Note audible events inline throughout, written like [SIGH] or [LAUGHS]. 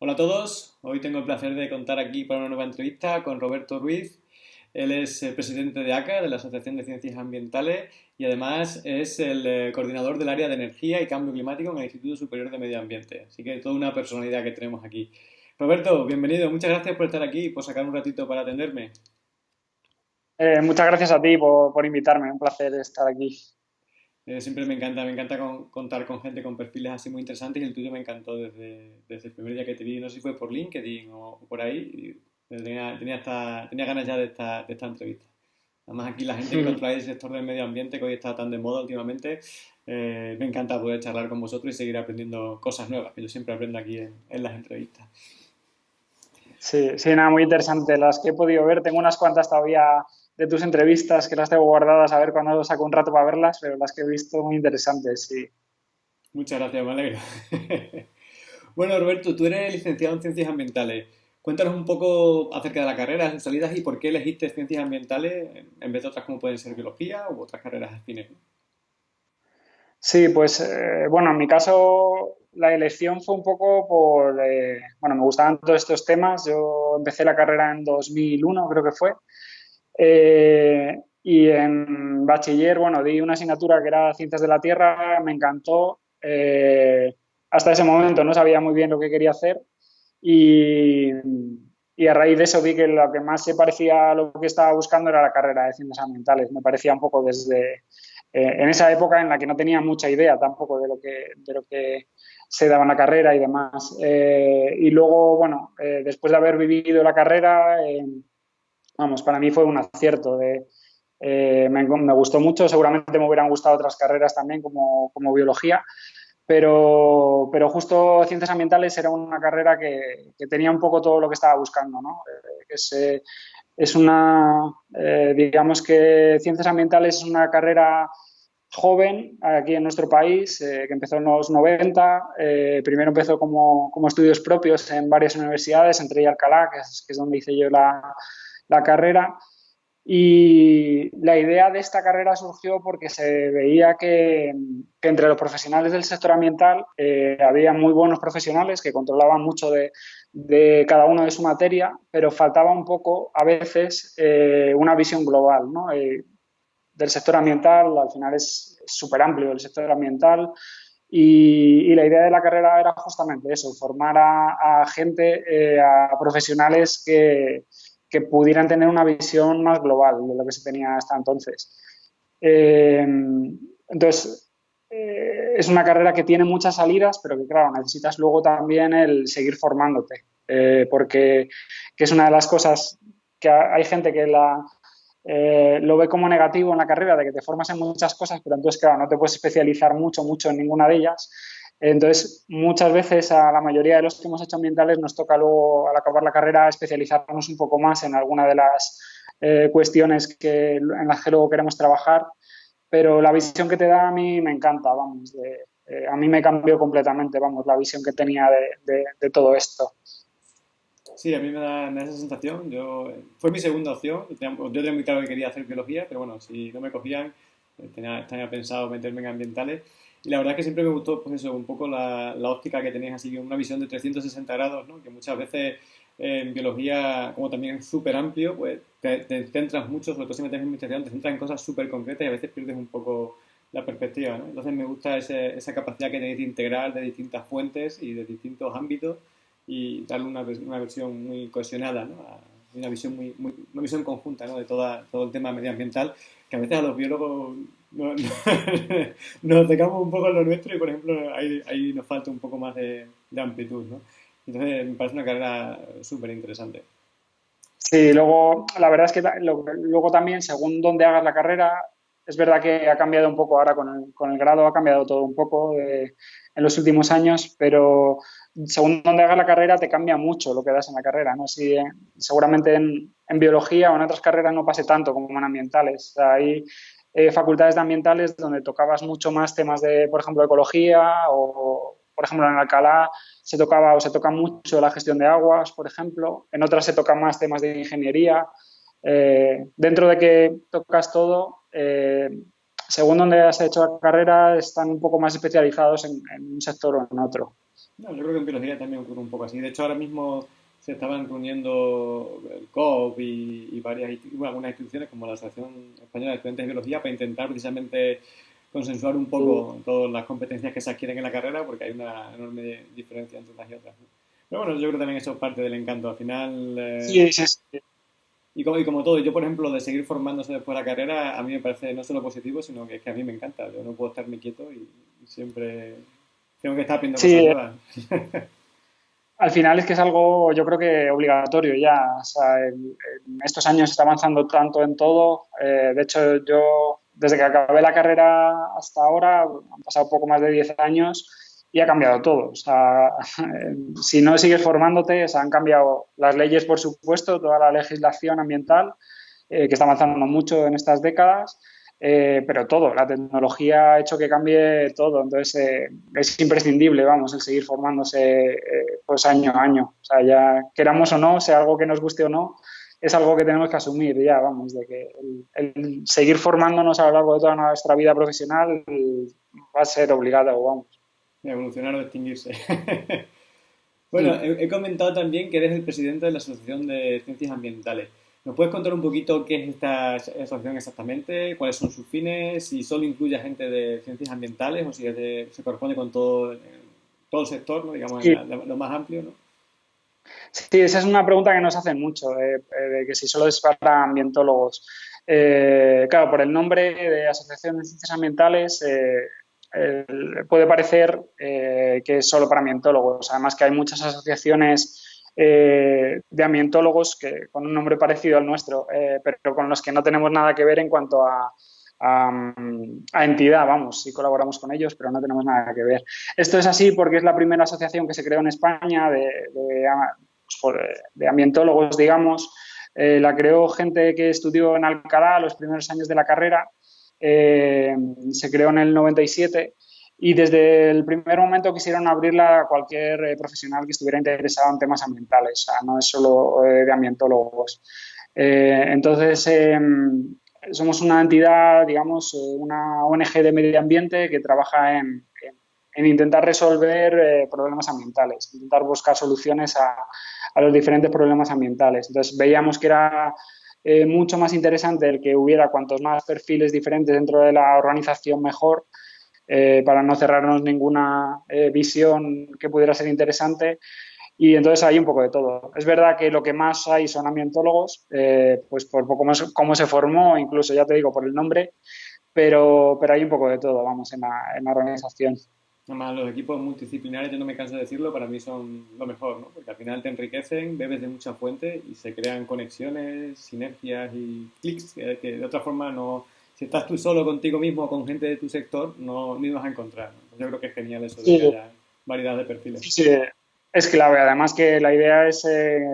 Hola a todos, hoy tengo el placer de contar aquí para una nueva entrevista con Roberto Ruiz. Él es el presidente de ACA, de la Asociación de Ciencias Ambientales, y además es el eh, coordinador del área de energía y cambio climático en el Instituto Superior de Medio Ambiente. Así que toda una personalidad que tenemos aquí. Roberto, bienvenido, muchas gracias por estar aquí y por sacar un ratito para atenderme. Eh, muchas gracias a ti por, por invitarme, un placer estar aquí. Eh, siempre me encanta, me encanta contar con gente con perfiles así muy interesantes y el tuyo me encantó desde, desde el primer día que te vi, no sé si fue por LinkedIn o por ahí, tenía, tenía, tenía ganas ya de esta, de esta entrevista. Además aquí la gente que controla el sector del medio ambiente que hoy está tan de moda últimamente, eh, me encanta poder charlar con vosotros y seguir aprendiendo cosas nuevas, que yo siempre aprendo aquí en, en las entrevistas. Sí, sí, nada, muy interesante. Las que he podido ver, tengo unas cuantas todavía de tus entrevistas que las tengo guardadas a ver cuando saco un rato para verlas, pero las que he visto muy interesantes, sí. Muchas gracias, me alegro. [LAUGHS] bueno, Roberto, tú eres licenciado en Ciencias Ambientales. Cuéntanos un poco acerca de la carrera, sus salidas y por qué elegiste Ciencias Ambientales en vez de otras como pueden ser Biología u otras carreras afines. Sí, pues eh, bueno, en mi caso la elección fue un poco por, eh, bueno, me gustaban todos estos temas. Yo empecé la carrera en 2001, creo que fue, eh, y en bachiller, bueno, di una asignatura que era Ciencias de la Tierra, me encantó. Eh, hasta ese momento no sabía muy bien lo que quería hacer y, y, a raíz de eso vi que lo que más se parecía a lo que estaba buscando era la carrera de Ciencias Ambientales. Me parecía un poco desde... Eh, en esa época en la que no tenía mucha idea tampoco de lo que, de lo que se daba en la carrera y demás. y luego, bueno, después de haber vivido la carrera vamos, para mí fue un acierto. De, eh, me, gustó mucho, seguramente me hubieran gustado otras carreras también como, biología, pero, pero, justo ciencias ambientales era una carrera que, tenía un poco todo lo que estaba buscando. ¿no? Eh, es, eh, es, una, digamos que ciencias ambientales es una carrera joven aquí en nuestro país, que empezó en los 90. primero empezó como, como, estudios propios en varias universidades, entre ellas Alcalá, que es, que es donde hice yo la, la carrera. Y la idea de esta carrera surgió porque se veía que, entre los profesionales del sector ambiental eh, había muy buenos profesionales que controlaban mucho de, cada uno de su materia, pero faltaba un poco a veces eh, una visión global ¿no? Eh, del sector ambiental. Al final es súper amplio el sector ambiental. Y, la idea de la carrera era justamente eso, formar a gente, a profesionales que, que pudieran tener una visión más global de lo que se tenía hasta entonces. Eh, entonces, eh, es una carrera que tiene muchas salidas, pero que claro, necesitas luego también el seguir formándote, eh, porque es una de las cosas que hay gente que la, lo ve como negativo en la carrera, de que te formas en muchas cosas, pero entonces, claro, no te puedes especializar mucho, mucho en ninguna de ellas. Entonces, muchas veces a la mayoría de los que hemos hecho ambientales nos toca luego, al acabar la carrera, especializarnos un poco más en alguna de las eh, cuestiones que, en las que luego queremos trabajar. Pero la visión que te da a mí me encanta, vamos. Eh, a mí me cambió completamente, vamos, la visión que tenía de, todo esto. Sí, a mí me da, esa sensación. Yo, fue mi segunda opción. Yo tenía muy claro que quería hacer biología, pero bueno, si no me cogían, eh, tenía, tenía pensado meterme en ambientales. Y la verdad es que siempre me gustó, pues eso, un poco la, la óptica que tenías así, una visión de 360 grados, ¿no? Que muchas veces en biología, como también es súper amplio, pues te, centras mucho, sobre todo si metes en investigación, te centras en cosas súper concretas y a veces pierdes un poco la perspectiva, ¿no? Entonces me gusta ese, esa capacidad que tenéis de integrar de distintas fuentes y de distintos ámbitos y darle una, una versión muy cohesionada, ¿no? Una visión, muy, muy, una visión conjunta ¿no? de toda, todo el tema medioambiental, que a veces a los biólogos no, [LAUGHS] nos dejamos un poco en lo nuestro y, por ejemplo, ahí, nos falta un poco más de, amplitud, ¿no? Entonces, me parece una carrera súper interesante. Sí, luego, la verdad es que luego también, según dónde hagas la carrera, es verdad que ha cambiado un poco ahora con el, con el grado, ha cambiado todo un poco en los últimos años, pero según dónde hagas la carrera te cambia mucho lo que das en la carrera, ¿no? Si, eh, seguramente en, en, biología o en otras carreras no pase tanto como en ambientales. Ahí eh, facultades de ambientales donde tocabas mucho más temas de, por ejemplo, ecología o, por ejemplo, en Alcalá se tocaba o se toca mucho la gestión de aguas, por ejemplo. En otras se tocan más temas de ingeniería. Eh, dentro de que tocas todo, eh, según donde has hecho la carrera, están un poco más especializados en, un sector o en otro. No, yo creo que en biología también ocurre un poco así. De hecho, ahora mismo se estaban reuniendo el COP y, varias algunas instituciones como la Asociación Española de Estudiantes de Biología para intentar precisamente consensuar un poco todas las competencias que se adquieren en la carrera porque hay una enorme diferencia entre unas y otras. Pero bueno, yo creo que también eso es parte del encanto. Al final... Eh, sí, sí, sí. Y como, y como todo, yo por ejemplo, de seguir formándose después de la carrera, a mí me parece no solo positivo, sino que es que a mí me encanta. Yo no puedo estarme quieto y, siempre tengo que estar aprendiendo cosas nuevas. [LAUGHS] al final es que es algo, yo creo que obligatorio ya. O sea, en, estos años está avanzando tanto en todo. Eh, de hecho, yo desde que acabé la carrera hasta ahora, han pasado poco más de 10 años y ha cambiado todo. O sea, [LAUGHS] si no sigues formándote, se han cambiado las leyes, por supuesto, toda la legislación ambiental, eh, que está avanzando mucho en estas décadas. Eh, pero todo, la tecnología ha hecho que cambie todo, entonces eh, es imprescindible, vamos, el seguir formándose eh, pues año a año, o sea, ya queramos o no, sea algo que nos guste o no, es algo que tenemos que asumir ya, vamos, de que el, seguir formándonos a lo largo de toda nuestra vida profesional va a ser obligado, vamos. Evolucionar o extinguirse. [LAUGHS] bueno, he comentado también que eres el presidente de la Asociación de Ciencias Ambientales. ¿Nos puedes contar un poquito qué es esta asociación exactamente? ¿Cuáles son sus fines? Si solo incluye a gente de ciencias ambientales o si se corresponde con todo, todo el sector, ¿no? digamos, lo más amplio, ¿no? Sí, esa es una pregunta que nos hacen mucho, eh, eh, de que si solo es para ambientólogos. Eh, claro, por el nombre de Asociación de Ciencias Ambientales puede parecer que es solo para ambientólogos. Además que hay muchas asociaciones eh, de ambientólogos que, con un nombre parecido al nuestro, eh, pero con los que no tenemos nada que ver en cuanto a, entidad, vamos, sí colaboramos con ellos, pero no tenemos nada que ver. Esto es así porque es la primera asociación que se creó en España de, pues, ambientólogos, digamos. Eh, la creó gente que estudió en Alcalá los primeros años de la carrera. Se creó en el 97 y desde el primer momento quisieron abrirla a cualquier eh, profesional que estuviera interesado en temas ambientales, o sea, no es solo eh, de ambientólogos. Eh, entonces, em, somos una entidad, digamos, una ONG de medio ambiente que trabaja en, en, intentar resolver problemas ambientales, intentar buscar soluciones a, a, los diferentes problemas ambientales. Entonces, veíamos que era mucho más interesante el que hubiera cuantos más perfiles diferentes dentro de la organización mejor eh, para no cerrarnos ninguna eh, visión que pudiera ser interesante. Y entonces hay un poco de todo. Es verdad que lo que más hay son ambientólogos, eh, pues por más cómo se formó, incluso ya te digo por el nombre, pero, pero hay un poco de todo, vamos, en la organización. Además, los equipos multidisciplinares, yo no me canso de decirlo, para mí son lo mejor, ¿no? Porque al final te enriquecen, bebes de muchas fuentes y se crean conexiones, sinergias y clics que de otra forma no, si estás tú solo contigo mismo o con gente de tu sector, no ni vas a encontrar. Yo creo que es genial eso de que haya variedad de perfiles. Sí, es clave. Además que la idea es eh,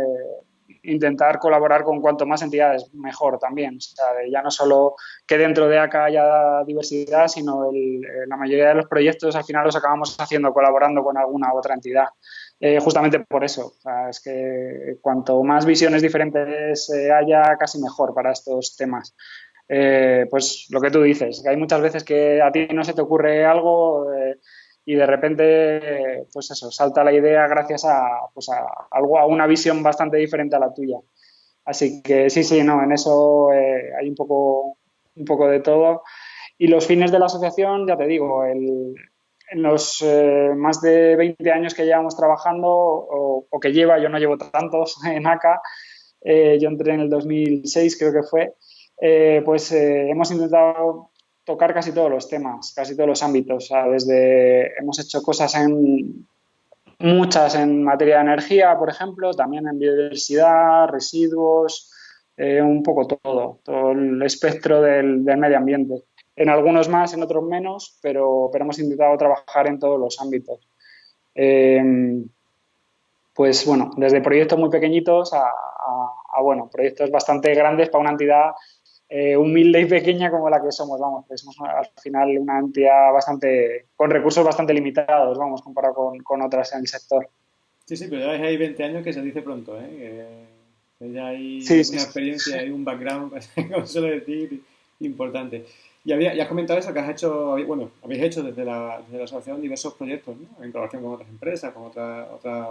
intentar colaborar con cuanto más entidades mejor también. O sea, ya no solo que dentro de acá haya diversidad, sino el, eh, la mayoría de los proyectos al final los acabamos haciendo colaborando con alguna otra entidad. Eh, justamente por eso. Es que cuanto más visiones diferentes haya, casi mejor para estos temas. Eh, pues lo que tú dices, que hay muchas veces que a ti no se te ocurre algo eh, y de repente, pues eso, salta la idea gracias a, pues a, algo, a una visión bastante diferente a la tuya. Así que sí, sí, no, en eso eh, hay un poco, un poco de todo. Y los fines de la asociación, ya te digo, en los más de 20 años que llevamos trabajando, o, que lleva, yo no llevo tantos [LAUGHS] en ACA, yo entré en el 2006 creo que fue, eh, pues eh, hemos intentado tocar casi todos los temas, casi todos los ámbitos. desde hemos hecho cosas en muchas en materia de energía, por ejemplo, también en biodiversidad, residuos, eh, un poco todo, todo el espectro del, medio ambiente. En algunos más, en otros menos, pero, pero hemos intentado trabajar en todos los ámbitos. pues bueno, desde proyectos muy pequeñitos a, a, bueno, proyectos bastante grandes para una entidad eh, humilde y pequeña como la que somos, vamos, que somos al final una entidad bastante, con recursos bastante limitados, vamos, comparado con, con otras en el sector. Sí, sí, pero ya hay 20 años que se dice pronto, ¿eh? Que ya hay una experiencia, hay un background, [LAUGHS] como suele decir, importante. Y, había, has comentado eso, que has hecho, bueno, habéis hecho desde la, desde la asociación diversos proyectos, ¿no? En colaboración con otras empresas, con otras otra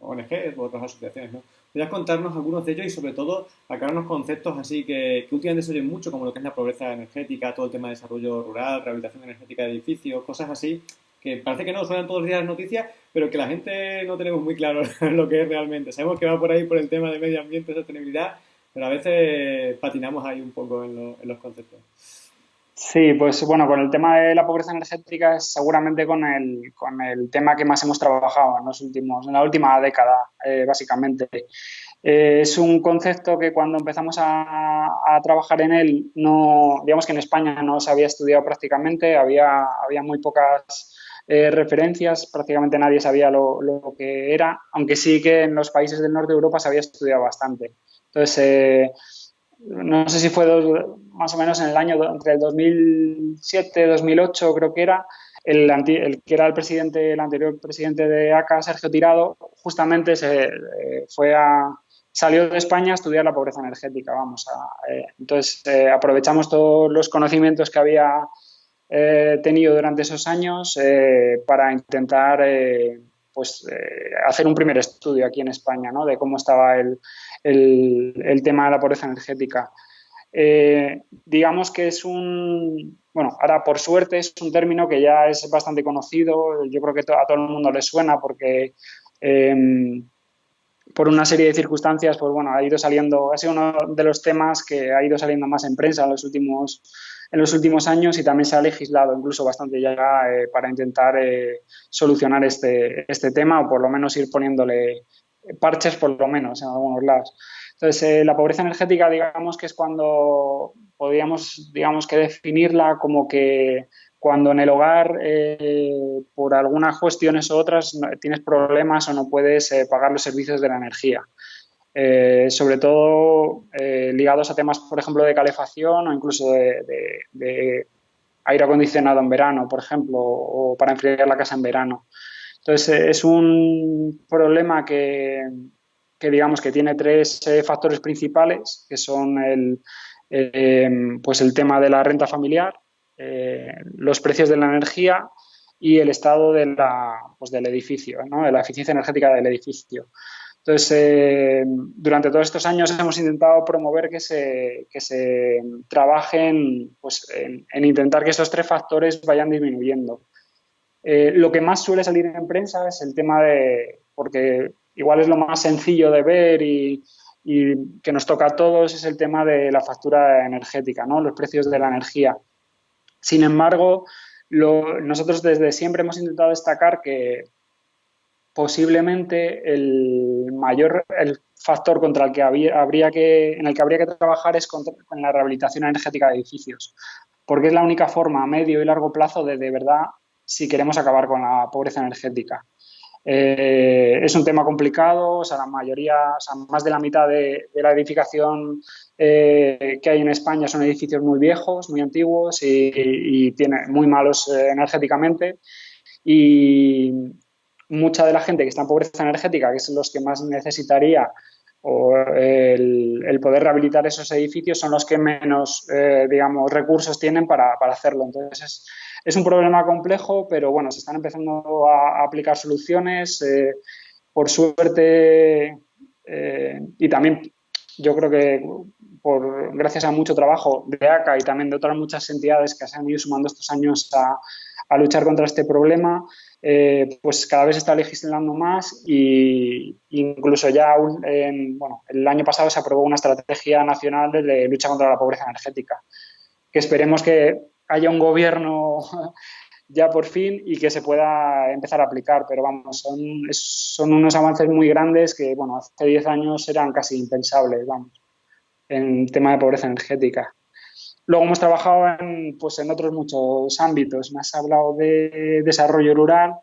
ONGs u otras asociaciones, ¿no? ¿Podrías contarnos algunos de ellos y sobre todo aclararnos conceptos así que, que últimamente se mucho, como lo que es la pobreza energética, todo el tema de desarrollo rural, rehabilitación energética de edificios, cosas así, que parece que no suenan todos los días las noticias, pero que la gente no tenemos muy claro [LAUGHS] lo que es realmente. Sabemos que va por ahí por el tema de medio ambiente, sostenibilidad, pero a veces patinamos ahí un poco en, los conceptos. Sí, pues bueno, con el tema de la pobreza energética es seguramente con el, con el tema que más hemos trabajado en los últimos, en la última década, eh, básicamente. Eh, es un concepto que cuando empezamos a, a, trabajar en él, no, digamos que en España no se había estudiado prácticamente, había, había muy pocas eh, referencias, prácticamente nadie sabía lo, lo, que era, aunque sí que en los países del norte de Europa se había estudiado bastante. Entonces, eh, no sé si fue más o menos en el año entre el 2007 2008 creo que era, el, el, que era el presidente, el anterior presidente de ACA, Sergio Tirado, justamente se eh, fue a salió de España a estudiar la pobreza energética, vamos a, eh, entonces aprovechamos todos los conocimientos que había tenido durante esos años para intentar pues hacer un primer estudio aquí en España, ¿no? De cómo estaba el, el, tema de la pobreza energética. Eh, digamos que es un, bueno, ahora por suerte es un término que ya es bastante conocido, yo creo que a todo el mundo le suena porque em, por una serie de circunstancias, pues bueno, ha ido saliendo, ha sido uno de los temas que ha ido saliendo más en prensa en los últimos, en los últimos años y también se ha legislado incluso bastante ya eh, para intentar eh, solucionar este, este tema o por lo menos ir poniéndole parches por lo menos en algunos lados. Entonces, eh, la pobreza energética, digamos que es cuando podríamos, digamos que definirla como que cuando en el hogar, eh, por algunas cuestiones u otras, tienes problemas o no puedes eh, pagar los servicios de la energía. sobre todo ligados a temas, por ejemplo, de calefacción o incluso de aire acondicionado en verano, por ejemplo, o para enfriar la casa en verano. Entonces, eh, es un problema que, digamos que tiene tres eh, factores principales, que son el, eh, pues el tema de la renta familiar, los precios de la energía y el estado de la, pues del edificio, ¿no? de la eficiencia energética del edificio. Entonces, durante todos estos años hemos intentado promover que se, que se trabajen pues, en, intentar que esos tres factores vayan disminuyendo. Eh, lo que más suele salir en prensa es el tema de, porque igual es lo más sencillo de ver y, que nos toca a todos, es el tema de la factura energética, ¿no? los precios de la energía. Sin embargo, nosotros desde siempre hemos intentado destacar que posiblemente el mayor el factor contra el que habría que, en el que habría que trabajar es con la rehabilitación energética de edificios, porque es la única forma a medio y largo plazo de de verdad si queremos acabar con la pobreza energética. Eh, es un tema complicado, o sea, la mayoría, o sea, más de la mitad de, la edificación eh, que hay en España son edificios muy viejos, muy antiguos y, muy malos eh, energéticamente. Y mucha de la gente que está en pobreza energética, que son los que más necesitaría o el, poder rehabilitar esos edificios, son los que menos, digamos, recursos tienen para, para hacerlo. Entonces, es un problema complejo, pero bueno, se están empezando a, aplicar soluciones. Eh, por suerte, eh, y también yo creo que por, gracias a mucho trabajo de ACA y también de otras muchas entidades que se han ido sumando estos años a, luchar contra este problema, eh, pues cada vez se está legislando más e incluso ya bueno, el año pasado se aprobó una estrategia nacional de lucha contra la pobreza energética, que esperemos que haya un gobierno [LAUGHS] ya por fin y que se pueda empezar a aplicar. Pero vamos, son, son unos avances muy grandes que, bueno, hace 10 años eran casi impensables, vamos, en tema de pobreza energética. Luego hemos trabajado en, pues, en otros muchos ámbitos. Me has hablado de desarrollo rural.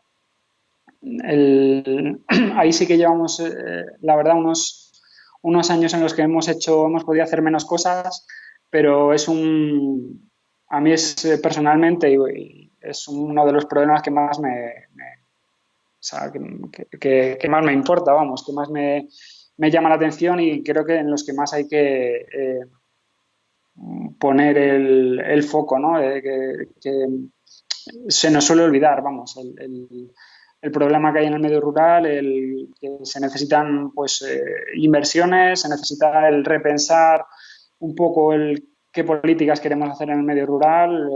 [CLEARS THROAT] ahí sí que llevamos, eh, la verdad, unos, unos años en los que hemos hecho, hemos podido hacer menos cosas, pero es un, a mí es eh, personalmente es uno de los problemas que más me, que, más me importa, vamos, que más me, llama la atención y creo que en los que más hay que, eh, poner el, foco, ¿no? que, se nos suele olvidar, vamos, el, problema que hay en el medio rural, que se necesitan pues eh, inversiones, se necesita el repensar un poco el qué políticas queremos hacer en el medio rural,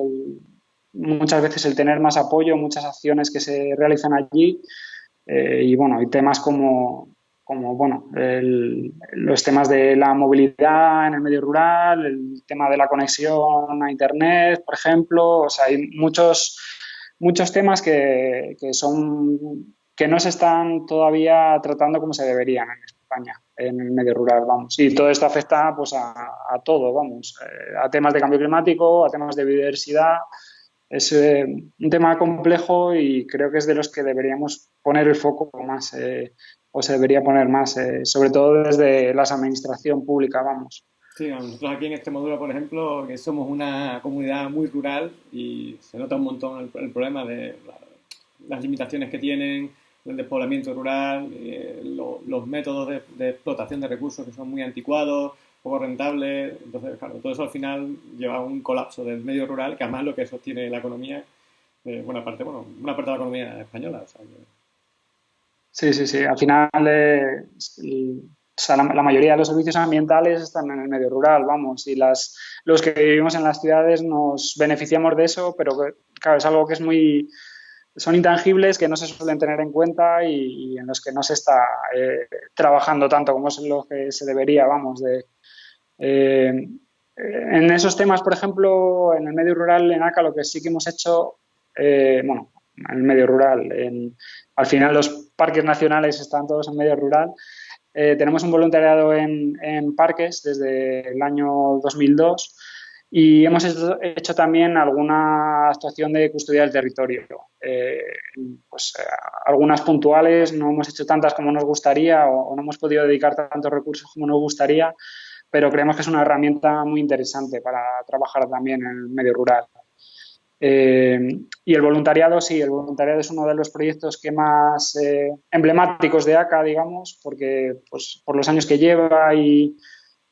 muchas veces el tener más apoyo, muchas acciones que se realizan allí eh, y bueno, hay temas como, como bueno, los temas de la movilidad en el medio rural, el tema de la conexión a Internet, por ejemplo, o sea, hay muchos, muchos temas que, que son que no se están todavía tratando como se deberían en España, en el medio rural, vamos. Y todo esto afecta pues a, a todo, vamos, eh, a temas de cambio climático, a temas de biodiversidad. Es eh, un tema complejo y creo que es de los que deberíamos poner el foco más eh, o se debería poner más, eh, sobre todo desde la administración pública, vamos. Sí, nosotros aquí en Extremadura, por ejemplo, que somos una comunidad muy rural y se nota un montón el, problema de las limitaciones que tienen, el despoblamiento rural, eh, los métodos de, explotación de recursos que son muy anticuados, poco rentables. Entonces, claro, todo eso al final lleva a un colapso del medio rural, que además lo que sostiene la economía, eh, buena parte, bueno, una parte de la economía española. O sea, Sí, sí, sí. Al final, eh, la, mayoría de los servicios ambientales están en el medio rural, vamos, y las, los que vivimos en las ciudades nos beneficiamos de eso, pero claro, es algo que es muy, son intangibles que no se suelen tener en cuenta y, en los que no se está eh, trabajando tanto como es lo que se debería, vamos, de... Eh, en esos temas, por ejemplo, en el medio rural, en ACA, lo que sí que hemos hecho, bueno, en el medio rural, en, al final los parques nacionales están todos en medio rural. Eh, tenemos un voluntariado en, parques desde el año 2002 y hemos hecho, también alguna actuación de custodia del territorio. Eh, pues, eh, algunas puntuales, no hemos hecho tantas como nos gustaría o, no hemos podido dedicar tantos recursos como nos gustaría, pero creemos que es una herramienta muy interesante para trabajar también en el medio rural. Eh, y el voluntariado, sí, el voluntariado es uno de los proyectos que más eh, emblemáticos de ACA, digamos, porque pues, por los años que lleva y,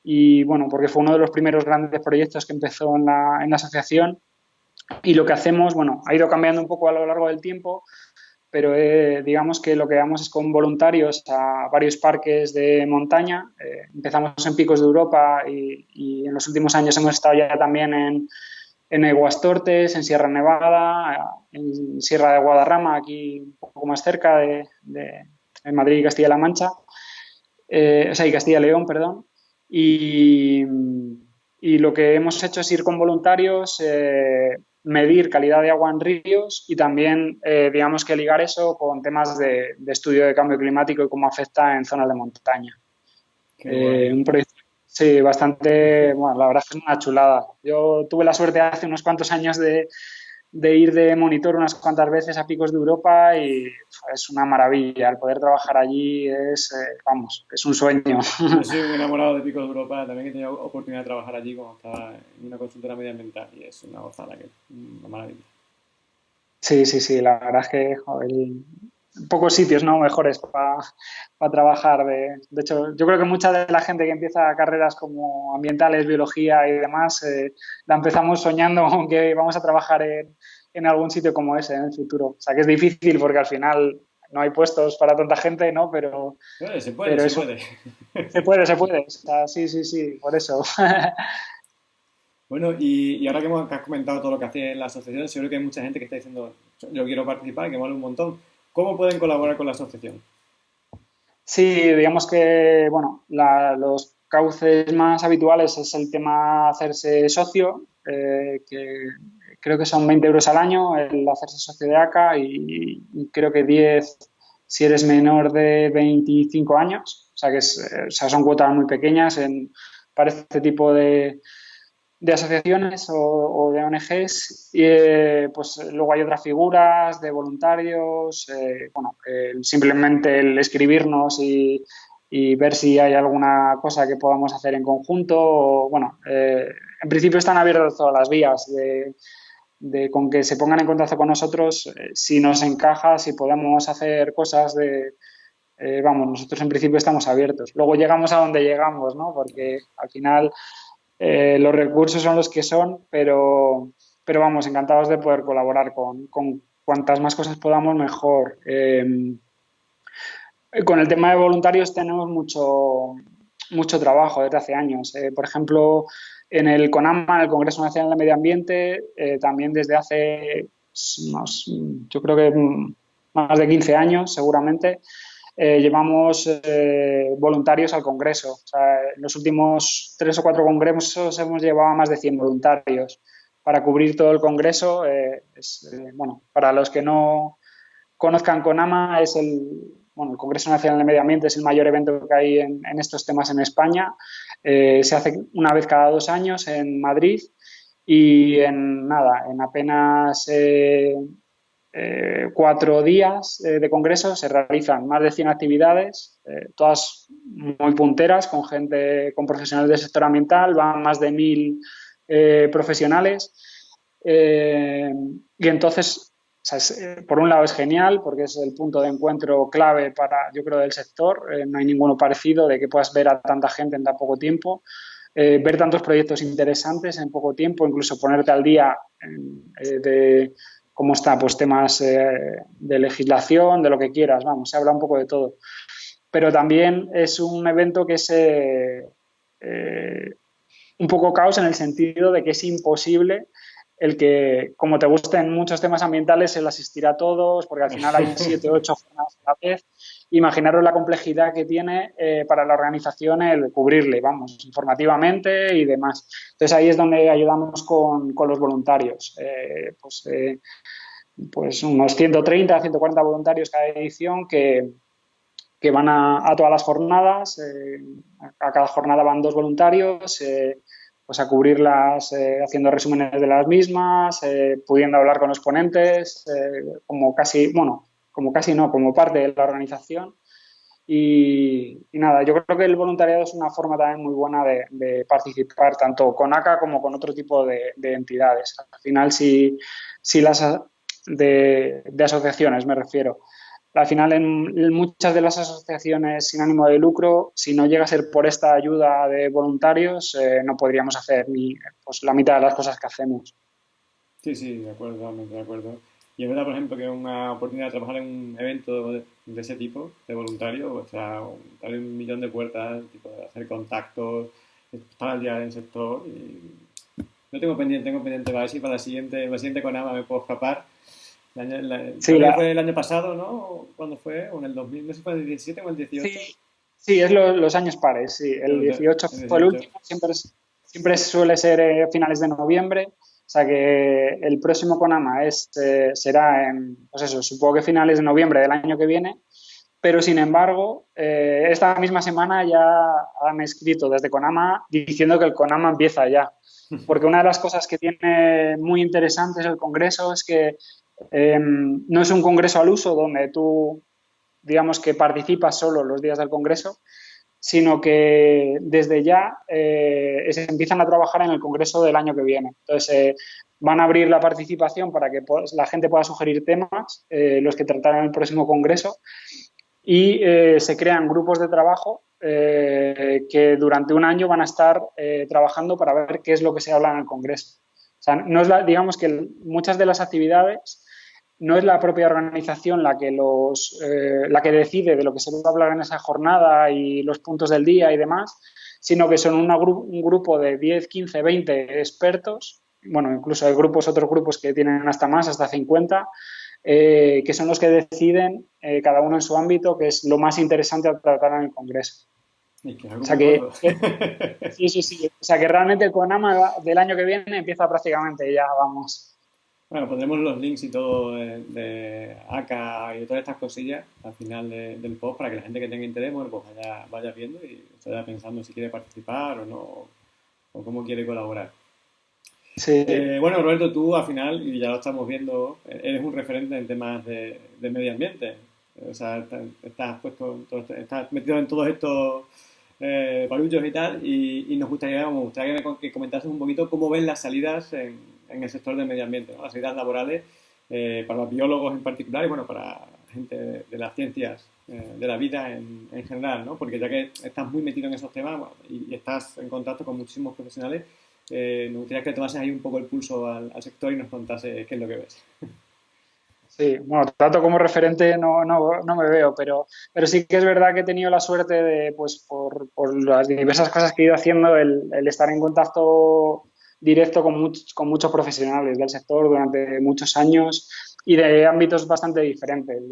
y, bueno, porque fue uno de los primeros grandes proyectos que empezó en la, en la asociación. Y lo que hacemos, bueno, ha ido cambiando un poco a lo largo del tiempo, pero eh, digamos que lo que damos es con voluntarios a varios parques de montaña. empezamos en Picos de Europa y, y, en los últimos años hemos estado ya también en, en Eguastortes, en Sierra Nevada, en Sierra de Guadarrama, aquí un poco más cerca de, Madrid y Castilla-La Mancha, eh, o sea, y Castilla-León, perdón. Y, lo que hemos hecho es ir con voluntarios, eh, medir calidad de agua en ríos y también, eh, digamos que ligar eso con temas de, estudio de cambio climático y cómo afecta en zonas de montaña. un proyecto Sí, bastante, bueno, la verdad es que es una chulada. Yo tuve la suerte hace unos cuantos años de, ir de monitor unas cuantas veces a Picos de Europa y es una maravilla. El poder trabajar allí es, eh, vamos, es un sueño. Yo soy muy [LAUGHS] enamorado de Picos de Europa. También he tenido oportunidad de trabajar allí cuando estaba en una consultora medioambiental y es una gozada, que una maravilla. Sí, sí, sí. La verdad es que pocos sitios no mejores para trabajar. De, de, hecho, yo creo que mucha de la gente que empieza carreras como ambientales, biología y demás, eh, la empezamos soñando [LAUGHS] con que vamos a trabajar en, en, algún sitio como ese en el futuro. O sea, que es difícil porque al final no hay puestos para tanta gente, ¿no? Pero... se puede, se puede. [LAUGHS] Se puede, se puede. O sea, sí, sí, sí, por eso. [LAUGHS] Bueno, y, y, ahora que hemos comentado todo lo que hace la asociación, seguro que hay mucha gente que está diciendo, yo quiero participar, que vale un montón. ¿Cómo pueden colaborar con la asociación? Sí, digamos que, bueno, los cauces más habituales es el tema hacerse socio, eh, que creo que son 20 euros al año el hacerse socio de ACA y, creo que 10 si eres menor de 25 años. O sea, que eh, son cuotas muy pequeñas para este tipo de, de asociaciones o, de ONGs y eh, pues luego hay otras figuras de voluntarios eh, bueno simplemente el escribirnos y, ver si hay alguna cosa que podamos hacer en conjunto o, bueno eh, en principio están abiertas todas las vías de, con que se pongan en contacto con nosotros si nos encaja si podemos hacer cosas de vamos nosotros en principio estamos abiertos. Luego llegamos a donde llegamos no porque al final eh, los recursos son los que son, pero, pero vamos, encantados de poder colaborar con, con cuantas más cosas podamos, mejor. Em, con el tema de voluntarios tenemos mucho, mucho trabajo desde hace años. Eh, por ejemplo, en el CONAMA, el Congreso Nacional de Medio Ambiente, eh, también desde hace más, yo creo que más de 15 años seguramente, eh, llevamos voluntarios al Congreso. en los últimos tres o cuatro congresos hemos llevado más de 100 voluntarios para cubrir todo el Congreso. bueno, para los que no conozcan CONAMA, es el, bueno, el Congreso Nacional de Medio Ambiente es el mayor evento que hay en, estos temas en España. Eh, se hace una vez cada dos años en Madrid y en nada, en apenas eh, eh, cuatro días de congreso se realizan más de 100 actividades, todas muy punteras, con gente, con profesionales del sector ambiental, van más de mil profesionales. y entonces eh, por un lado es genial porque es el punto de encuentro clave para, yo creo, del sector. Eh, no hay ninguno parecido de que puedas ver a tanta gente en tan poco tiempo, eh, ver tantos proyectos interesantes en poco tiempo, incluso ponerte al día de cómo está, pues temas de legislación, de lo que quieras, vamos, se habla un poco de todo. Pero también es un evento que es un poco caos en el sentido de que es imposible el que, como te gusten muchos temas ambientales, el asistir a todos, porque al final hay [LAUGHS] siete o ocho jornadas a la vez. Imaginaros la complejidad que tiene eh, para la organización el cubrirle, vamos, informativamente y demás. Entonces ahí es donde ayudamos con, los voluntarios. Eh, pues, eh, pues unos 130, 140 voluntarios cada edición que, que van a, a, todas las jornadas. a cada jornada van dos voluntarios pues a cubrirlas haciendo resúmenes de las mismas, pudiendo hablar con los ponentes, como casi, bueno, como casi no, como parte de la organización. Y, nada, yo creo que el voluntariado es una forma también muy buena de, participar tanto con ACA como con otro tipo de, entidades. Al final, si, si las de, de asociaciones me refiero, al final, en muchas de las asociaciones sin ánimo de lucro, si no llega a ser por esta ayuda de voluntarios, eh, no podríamos hacer ni pues, la mitad de las cosas que hacemos. Sí, sí, de acuerdo, de acuerdo. Y es verdad, por ejemplo, que una oportunidad de trabajar en un evento de, ese tipo, de voluntario, o sea, darle un millón de puertas, tipo, hacer contactos, estar al día del sector. Y... No tengo pendiente, tengo pendiente para ver si para la siguiente, la siguiente con me puedo escapar sí, fue el año pasado, ¿no? ¿Cuándo fue? ¿O en el 2000? No sé si fue el 17 o el 18. Sí, es los años pares, sí. El 18 fue el último, siempre, siempre suele ser eh, finales de noviembre. O sea que el próximo Conama es, eh, será en, pues eso, supongo que finales de noviembre del año que viene. Pero sin embargo, eh, esta misma semana ya han escrito desde Conama diciendo que el Conama empieza ya. Porque una de las cosas que tiene muy interesantes el Congreso es que Em, no es un congreso al uso donde tú, digamos que participas solo los días del congreso, sino que desde ya eh, se empiezan a trabajar en el congreso del año que viene. Entonces, eh, van a abrir la participación para que la gente pueda sugerir temas, eh, los que tratarán en el próximo congreso, y se crean grupos de trabajo que durante un año van a estar trabajando para ver qué es lo que se habla en el congreso. O sea, no es digamos que muchas de las actividades no es la propia organización la que, los, eh, la que decide de lo que se va a hablar en esa jornada y los puntos del día y demás, sino que son un grupo de 10, 15, 20 expertos, bueno, incluso hay grupos, otros grupos que tienen hasta más, hasta 50, eh, que son los que deciden, eh, cada uno en su ámbito, que es lo más interesante a tratar en el Congreso. O sea que, sí, sí, sí. O sea que realmente el CONAMA del año que viene empieza prácticamente ya, vamos, bueno, pondremos los links y todo de, ACA y de todas estas cosillas al final del post para que la gente que tenga interés pues vaya, vaya viendo y vaya pensando si quiere participar o no, o cómo quiere colaborar. Sí. Eh, bueno, Roberto, tú al final, y ya lo estamos viendo, eres un referente en temas de, medio ambiente. O sea, estás, puesto, estás metido en todos estos eh, y tal, y, nos gustaría, me gustaría que, que comentases un poquito cómo ven las salidas en, en el sector del medio ambiente, las salidas laborales eh, para los biólogos en particular y bueno, para, gente de, las ciencias eh, de la vida en, general, ¿no? Porque ya que estás muy metido en esos temas y, estás en contacto con muchísimos profesionales, eh, me gustaría que tomases ahí un poco el pulso al, sector y nos contases qué es lo que ves. Sí, bueno, tanto como referente no, no, no, me veo, pero, pero sí que es verdad que he tenido la suerte de, pues, por, por las diversas cosas que he ido haciendo, el, el estar en contacto directo con, muchos profesionales del sector durante muchos años y de ámbitos bastante diferentes,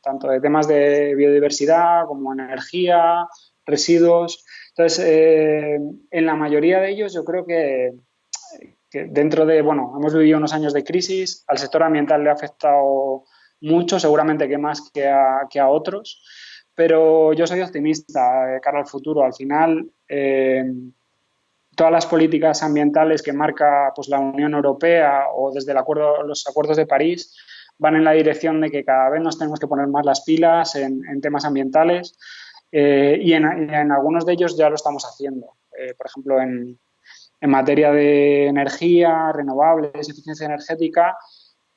tanto de temas de biodiversidad como energía, residuos. Entonces, eh, en la mayoría de ellos yo creo que, dentro de, bueno, hemos vivido unos años de crisis, al sector ambiental le ha afectado mucho, seguramente que más que a, otros, pero yo soy optimista eh, cara al futuro. Al final, eh, todas las políticas ambientales que marca pues, la Unión Europea o desde el acuerdo, los acuerdos de París van en la dirección de que cada vez nos tenemos que poner más las pilas en, temas ambientales eh, y, en, algunos de ellos ya lo estamos haciendo. Eh, por ejemplo, en, materia de energía, renovables, eficiencia energética,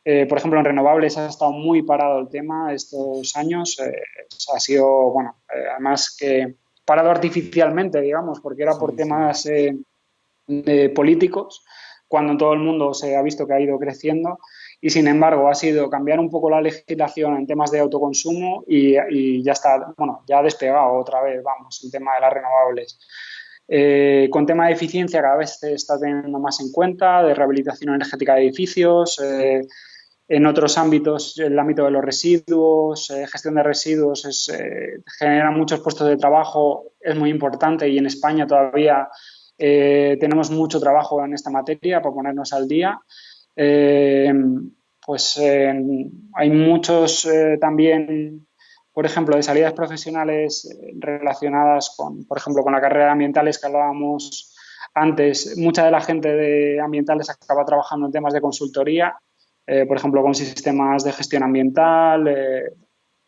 eh, por ejemplo, en renovables ha estado muy parado el tema estos años. ha sido, bueno, además que parado artificialmente, digamos, porque era por temas de políticos, cuando todo el mundo se ha visto que ha ido creciendo. Y sin embargo, ha sido cambiar un poco la legislación en temas de autoconsumo y, ya está, bueno, ya ha despegado otra vez, vamos, el tema de las renovables. Eh, con tema de eficiencia cada vez se está teniendo más en cuenta, de rehabilitación energética de edificios, eh, en otros ámbitos, el ámbito de los residuos, eh, gestión de residuos, es, genera muchos puestos de trabajo, es muy importante y en España todavía eh, tenemos mucho trabajo en esta materia para ponernos al día. Eh, pues hay muchos eh, también, por ejemplo, de salidas profesionales relacionadas con, por ejemplo, con la carrera de ambientales que hablábamos antes. Mucha de la gente de ambientales acaba trabajando en temas de consultoría, por ejemplo, con sistemas de gestión ambiental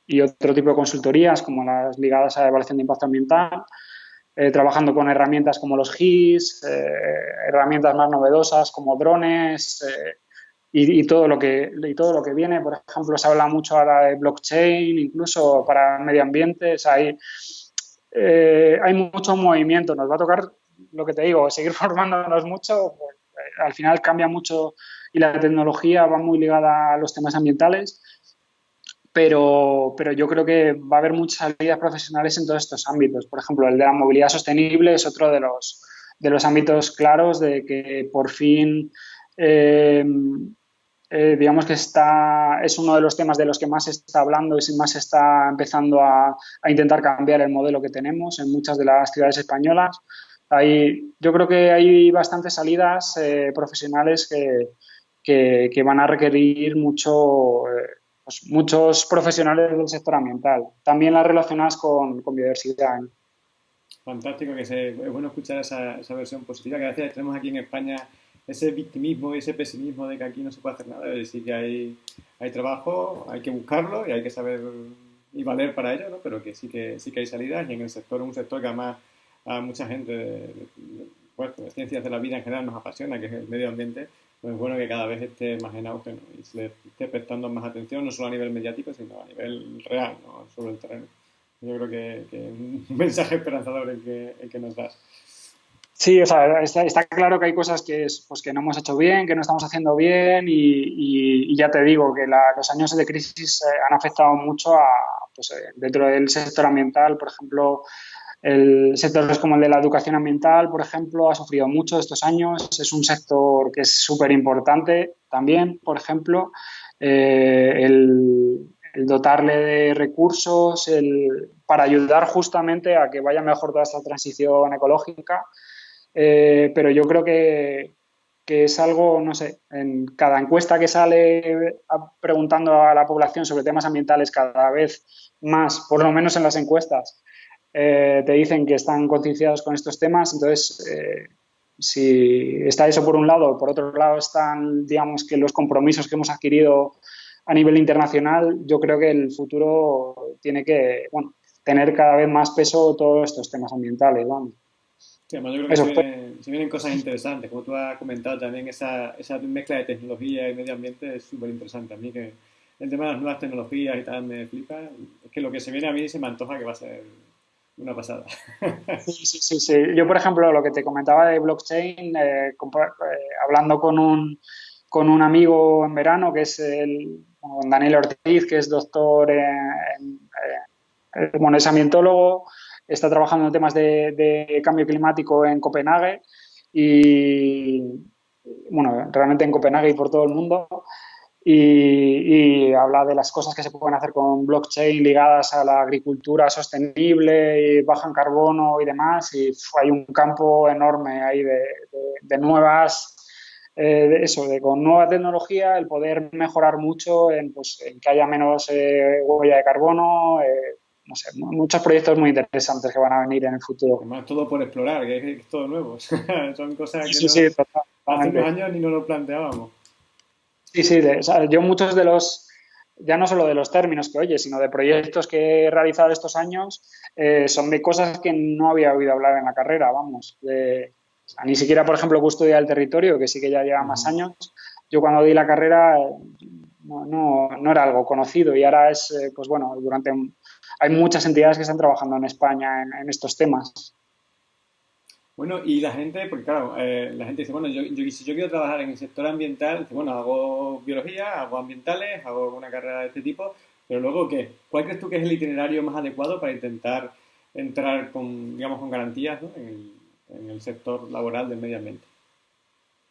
y otro tipo de consultorías como las ligadas a evaluación de impacto ambiental. Eh, trabajando con herramientas como los GIS, eh, herramientas más novedosas como drones eh, y, todo lo que, y todo lo que viene. Por ejemplo, se habla mucho ahora de blockchain, incluso para medio ambiente. hay, hay mucho movimiento. Nos va a tocar, lo que te digo, seguir [LAUGHS] formándonos mucho. Pues, al final cambia mucho y la tecnología va muy ligada a los temas ambientales pero, pero yo creo que va a haber muchas salidas profesionales en todos estos ámbitos. Por ejemplo, el de la movilidad sostenible es otro de los, de los ámbitos claros de que por fin, eh, eh, digamos que está, es uno de los temas de los que más se está hablando y más se está empezando a, a, intentar cambiar el modelo que tenemos en muchas de las ciudades españolas. Hay, yo creo que hay bastantes salidas eh, profesionales que, que, van a requerir mucho pues, muchos profesionales del sector ambiental, también las relacionadas con, con biodiversidad. Fantástico, que es bueno escuchar esa, esa, versión positiva, que a veces tenemos aquí en España ese victimismo y ese pesimismo de que aquí no se puede hacer nada, es decir, que hay, hay trabajo, hay que buscarlo y hay que saber y valer para ello, ¿no? pero que sí que sí que hay salidas y en el sector, un sector que además a mucha gente pues, de ciencias de la vida en general nos apasiona, que es el medio ambiente, pues es bueno que cada vez esté más en auge y se le esté prestando más atención, no solo a nivel mediático, sino a nivel real, ¿no? sobre el terreno. Yo creo que, es un [LAUGHS] mensaje esperanzador el que, el que nos das. Sí, o sea, está, claro que hay cosas que, pues, que no hemos hecho bien, que no estamos haciendo bien y, ya te digo que los años de crisis eh, han afectado mucho a, pues, eh, dentro del sector ambiental, por ejemplo, el sector como el de la educación ambiental, por ejemplo, ha sufrido mucho estos años. Es un sector que es súper importante también, por ejemplo. Eh, el, dotarle de recursos para ayudar justamente a que vaya mejor toda esta transición ecológica. Eh, pero yo creo que, que es algo, no sé, en cada encuesta que sale preguntando a la población sobre temas ambientales cada vez más, por lo menos en las encuestas, eh, te dicen que están concienciados con estos temas, entonces eh, si está eso por un lado, por otro lado están, digamos, que los compromisos que hemos adquirido a nivel internacional, yo creo que el futuro tiene que, bueno, tener cada vez más peso todos estos temas ambientales, vamos. Sí, además yo creo que se vienen, cosas interesantes, como tú has comentado también, esa, esa mezcla de tecnología y medio ambiente es súper interesante. A mí que el tema de las nuevas tecnologías y tal me flipa. Es que lo que se viene a mí se me antoja que va a ser una pasada. [LAUGHS] Sí, sí, sí. Yo, por ejemplo, lo que te comentaba de blockchain, eh, eh, hablando con un, con un amigo en verano, que es el, Daniel Ortiz, que es doctor en, bueno, es ambientólogo, está trabajando en temas de, cambio climático en Copenhague y, bueno, realmente en Copenhague y por todo el mundo. Y, habla de las cosas que se pueden hacer con blockchain ligadas a la agricultura sostenible y baja en carbono y demás. Y hay un campo enorme ahí de, nuevas, eh, eso, de con nueva tecnología, el poder mejorar mucho en, pues, que haya menos eh, huella de carbono, eh, no sé, muchos proyectos muy interesantes que van a venir en el futuro. Además, todo por explorar, que es, todo nuevo. [LAUGHS] Son cosas que hace unos años ni nos lo planteábamos. Sí, sí, yo muchos de los, ya no solo de los términos que oye, sino de proyectos que he realizado estos años, eh, son de cosas que no había oído hablar en la carrera, vamos. ni siquiera, por ejemplo, custodia del territorio, que sí que ya lleva más años. Yo cuando di la carrera no, no, no era algo conocido y ahora es, eh, pues bueno, durante hay muchas entidades que están trabajando en España en, estos temas. Bueno, y la gente, porque claro, eh, la gente dice, bueno, yo, si yo quiero trabajar en el sector ambiental, bueno, hago biología, hago ambientales, hago una carrera de este tipo, pero luego, ¿qué? ¿Cuál crees tú que es el itinerario más adecuado para intentar entrar con, digamos, con garantías en, el, sector laboral del medio ambiente?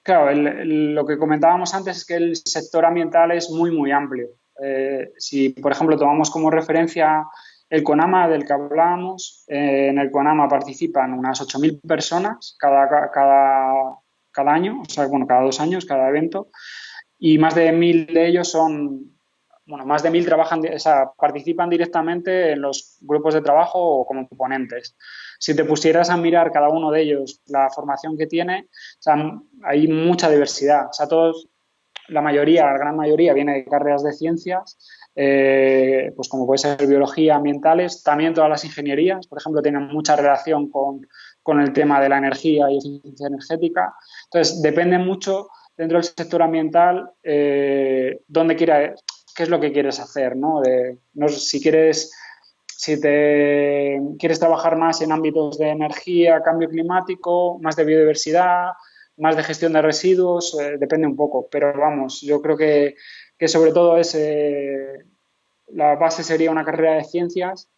Claro, lo que comentábamos antes es que el sector ambiental es muy, muy amplio. Eh, si, por ejemplo, tomamos como referencia el CONAMA del que hablábamos, eh, en el CONAMA participan unas 8.000 personas cada, cada, cada, año, o sea, bueno, cada dos años, cada evento, y más de 1.000 de ellos son, bueno, más de 1.000 trabajan, o sea, participan directamente en los grupos de trabajo o como ponentes. Si te pusieras a mirar cada uno de ellos la formación que tiene, o sea, hay mucha diversidad. O sea, todos, la mayoría, la gran mayoría viene de carreras de ciencias, eh, pues como puede ser biología, ambientales, también todas las ingenierías, por ejemplo, tienen mucha relación con, el tema de la energía y eficiencia energética. Entonces, depende mucho dentro del sector ambiental eh, dónde quieras, qué es lo que quieres hacer, ¿no? si quieres si te quieres trabajar más en ámbitos de energía, cambio climático, más de biodiversidad, más de gestión de residuos, eh, depende un poco. Pero vamos, yo creo que, sobre todo es, eh, la base sería una carrera de ciencias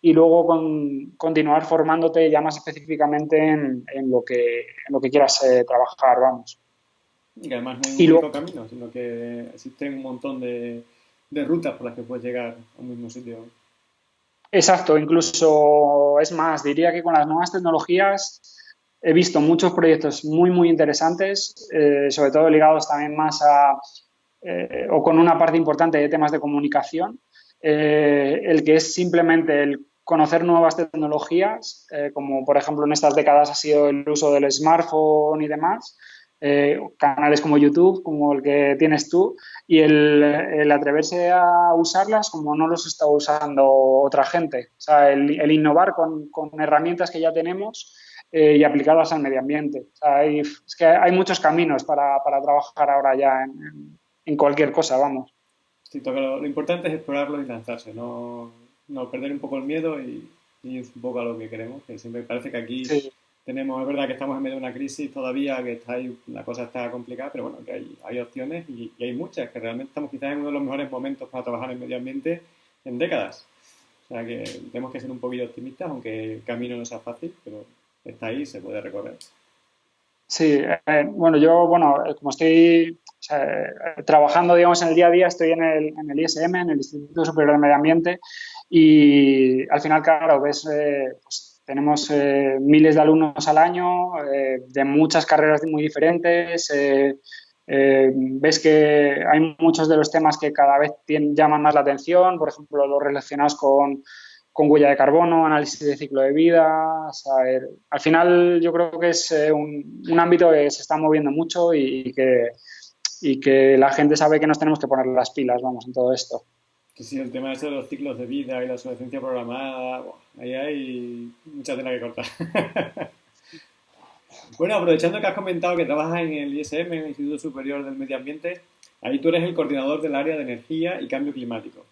y luego con, continuar formándote ya más específicamente en, lo, que, en lo que quieras eh, trabajar, vamos. Y además no hay un único camino, sino que existen un montón de, de rutas por las que puedes llegar a un mismo sitio. Exacto, incluso es más, diría que con las nuevas tecnologías he visto muchos proyectos muy, muy interesantes, eh, sobre todo ligados también más a, eh, o con una parte importante de temas de comunicación, eh, el que es simplemente el conocer nuevas tecnologías, como por ejemplo en estas décadas ha sido el uso del smartphone y demás, canales como YouTube, como el que tienes tú, y el, atreverse a usarlas como no los está usando otra gente. O sea, el, innovar con, con, herramientas que ya tenemos eh, y aplicarlas al medio ambiente. hay, es que hay muchos caminos para, para trabajar ahora ya en, cualquier cosa, vamos. Sí, lo, lo, importante es explorarlo y lanzarse, no, no perder un poco el miedo y, y, un poco a lo que queremos, que siempre parece que aquí tenemos, es verdad que estamos en medio de una crisis todavía, que está ahí, la cosa está complicada, pero bueno, que hay, hay opciones y, y, hay muchas, que realmente estamos quizás en uno de los mejores momentos para trabajar en medio ambiente en décadas. O sea que tenemos que ser un poquito optimistas, aunque el camino no sea fácil, pero está ahí, se puede recorrer. Sí, eh, bueno, yo, bueno, eh, como estoy trabajando, digamos, en el día a día, estoy en el, en el, ISM, en el Instituto Superior de Medio Ambiente, y al final, claro, ves, eh, pues, tenemos miles de alumnos al año, de muchas carreras muy diferentes, ves que hay muchos de los temas que cada vez llaman más la atención, por ejemplo, los relacionados con huella de carbono, análisis de ciclo de vida. al final yo creo que es eh, un, ámbito que se está moviendo mucho y, que, y que la gente sabe que nos tenemos que poner las pilas, vamos, en todo esto. Sí, el tema de los ciclos de vida y la obsolescencia programada, ahí hay mucha tela que cortar. [LAUGHS] bueno, aprovechando que has comentado que trabajas en el ISM, en el Instituto Superior del Medio Ambiente, Ahí tú eres el coordinador del área de energía y cambio climático,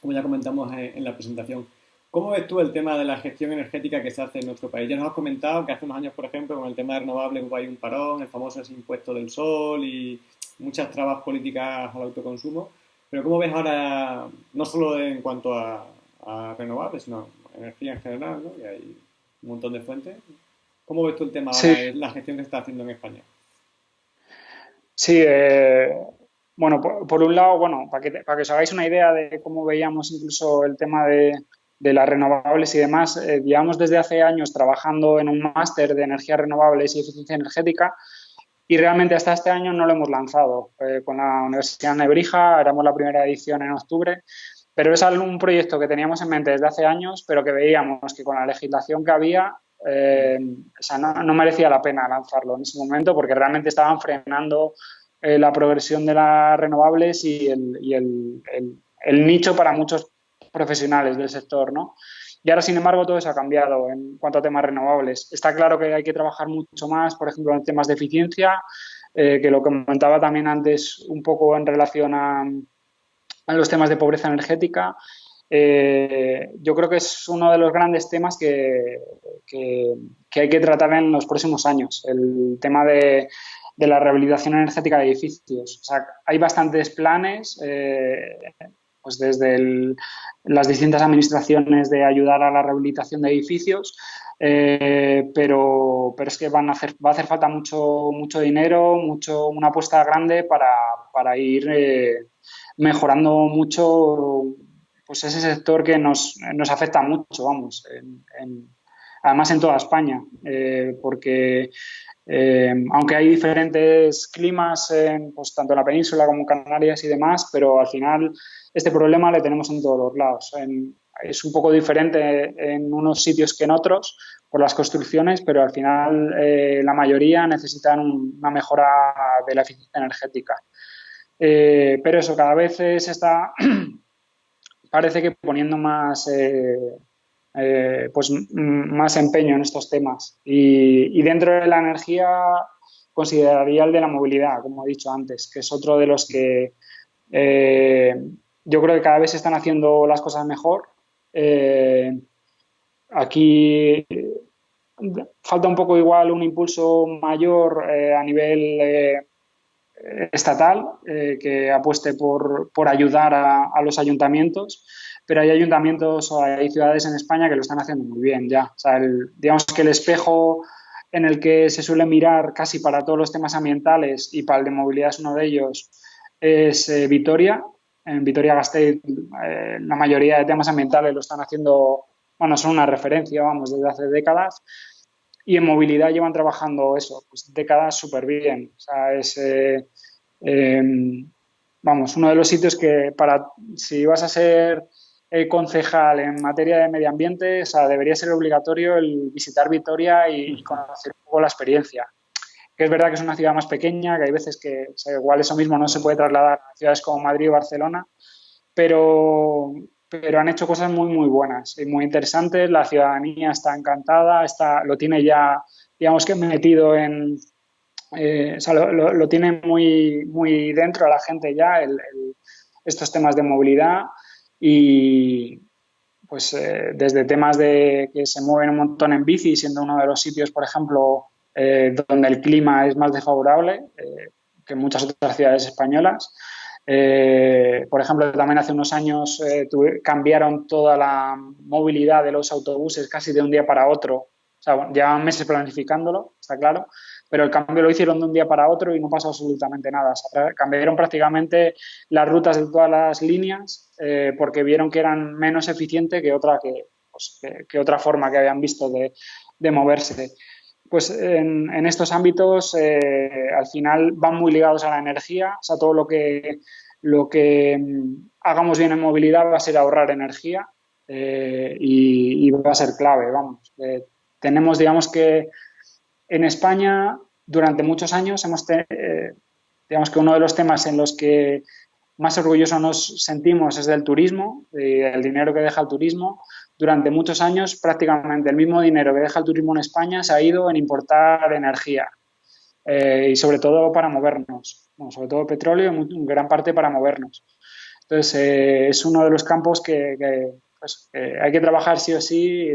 como ya comentamos en, la presentación. ¿Cómo ves tú el tema de la gestión energética que se hace en nuestro país? Ya nos has comentado que hace unos años, por ejemplo, con el tema de renovables hubo ahí un parón, el famoso impuesto del sol y muchas trabas políticas al autoconsumo. Pero ¿cómo ves ahora, no solo en cuanto a, renovables, sino energía en general, ¿no? Y hay un montón de fuentes. ¿Cómo ves tú el tema de la gestión que se está haciendo en España? Sí, eh, bueno, por, un lado, bueno, para que, para que os hagáis una idea de cómo veíamos incluso el tema de, las renovables y demás, eh, llevamos desde hace años trabajando en un máster de energías renovables y eficiencia energética y realmente hasta este año no lo hemos lanzado. Eh, con la Universidad Nebrija éramos la primera edición en octubre, pero es un proyecto que teníamos en mente desde hace años, pero que veíamos que con la legislación que había eh, no, merecía la pena lanzarlo en ese momento porque realmente estaban frenando eh, la progresión de las renovables y, el, el, nicho para muchos profesionales del sector, ¿no? Y ahora, sin embargo, todo eso ha cambiado en cuanto a temas renovables. Está claro que hay que trabajar mucho más, por ejemplo, en temas de eficiencia, eh, que lo comentaba también antes un poco en relación a, los temas de pobreza energética. Eh, yo creo que es uno de los grandes temas que, hay que tratar en los próximos años, el tema de, la rehabilitación energética de edificios. Hay bastantes planes eh, pues desde las distintas administraciones de ayudar a la rehabilitación de edificios, eh, pero, pero es que van a hacer, va a hacer falta mucho, mucho dinero, mucho, una apuesta grande para, ir eh, mejorando mucho pues ese sector que nos, afecta mucho, vamos, además en toda España, eh, porque aunque hay diferentes climas, pues, tanto en la península como en Canarias y demás, pero al final este problema le tenemos en todos los lados. es un poco diferente en unos sitios que en otros por las construcciones, pero al final eh, la mayoría necesitan una mejora de la eficiencia energética. Eh, pero eso, cada vez se está, [CLEARS THROAT] parece que poniendo más, eh, pues, más empeño en estos temas. Y, dentro de la energía consideraría el de la movilidad, como he dicho antes, que es otro de los que yo creo que cada vez se están haciendo las cosas mejor. Eh, aquí falta un poco igual un impulso mayor eh, a nivel eh, estatal que apueste por, ayudar a, los ayuntamientos, pero hay ayuntamientos o hay ciudades en España que lo están haciendo muy bien ya. digamos que el espejo en el que se suele mirar casi para todos los temas ambientales y para el de movilidad es uno de ellos, es Vitoria, en Vitoria-Gasteiz eh, la mayoría de temas ambientales lo están haciendo, bueno, son una referencia, vamos, desde hace décadas. Y en movilidad llevan trabajando eso, pues décadas súper bien. O sea, es, eh, em, vamos, uno de los sitios que para, si vas a ser eh, concejal en materia de medio ambiente, o sea, debería ser obligatorio el visitar Vitoria y conocer un poco la experiencia que es verdad que es una ciudad más pequeña, que hay veces que igual eso mismo no se puede trasladar a ciudades como Madrid o Barcelona, pero, pero han hecho cosas muy, muy buenas y muy interesantes. La ciudadanía está encantada, está, lo tiene ya, digamos que metido en, eh, o sea, lo, tiene muy, muy dentro a la gente ya estos temas de movilidad y pues eh, desde temas de que se mueven un montón en bici, siendo uno de los sitios, por ejemplo, eh, donde el clima es más desfavorable eh, que en muchas otras ciudades españolas. Eh, por ejemplo, también hace unos años cambiaron toda la movilidad de los autobuses casi de un día para otro. O sea, llevan meses planificándolo, está claro, pero el cambio lo hicieron de un día para otro y no pasó absolutamente nada. cambiaron prácticamente las rutas de todas las líneas porque vieron que eran menos eficientes que otra, que, pues, que, otra forma que habían visto de moverse pues en, estos ámbitos eh, al final van muy ligados a la energía, o sea, todo lo que, lo que mm, hagamos bien en movilidad va a ser ahorrar energía eh, y, va a ser clave, vamos. Eh, tenemos, digamos que en España durante muchos años hemos, digamos que uno de los temas en los que más orgullosos nos sentimos es del turismo, del dinero que deja el turismo, durante muchos años prácticamente el mismo dinero que deja el turismo en España se ha ido en importar energía. y sobre todo para movernos, sobre todo petróleo y en gran parte para movernos. Entonces, es uno de los campos que, pues, hay que trabajar sí o sí,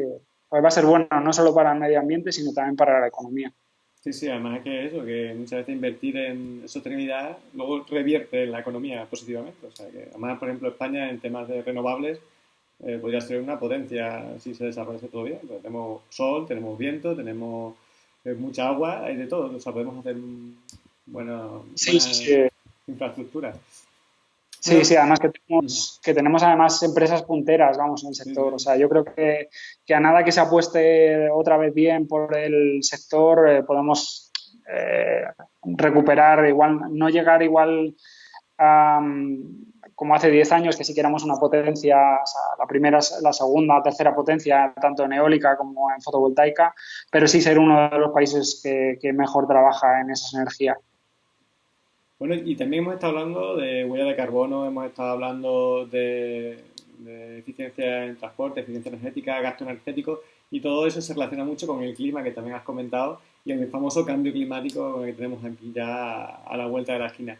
pues va a ser bueno no solo para el medio ambiente, sino también para la economía. Sí, sí, además que eso, que muchas veces invertir en sostenibilidad luego revierte la economía positivamente. O sea, que además, por ejemplo, España en temas de renovables eh, podría ser una potencia si se desarrollase todo bien. Pues tenemos sol, tenemos viento, tenemos eh, mucha agua, hay de todo. O sea, podemos hacer buena, sí, sí, infraestructura. Sí, sí, además que tenemos, que tenemos además empresas punteras, vamos, en el sector. O sea, yo creo que, que a nada que se apueste otra vez bien por el sector, eh, podemos eh, recuperar igual, no llegar igual a, como hace 10 años, que sí que éramos una potencia, o sea, la primera, la segunda, tercera potencia, tanto en eólica como en fotovoltaica, pero sí ser uno de los países que, mejor trabaja en esas energías. Bueno, y también hemos estado hablando de huella de carbono, hemos estado hablando de, eficiencia en transporte, eficiencia energética, gasto energético, y todo eso se relaciona mucho con el clima que también has comentado y el famoso cambio climático que tenemos aquí ya a la vuelta de la esquina.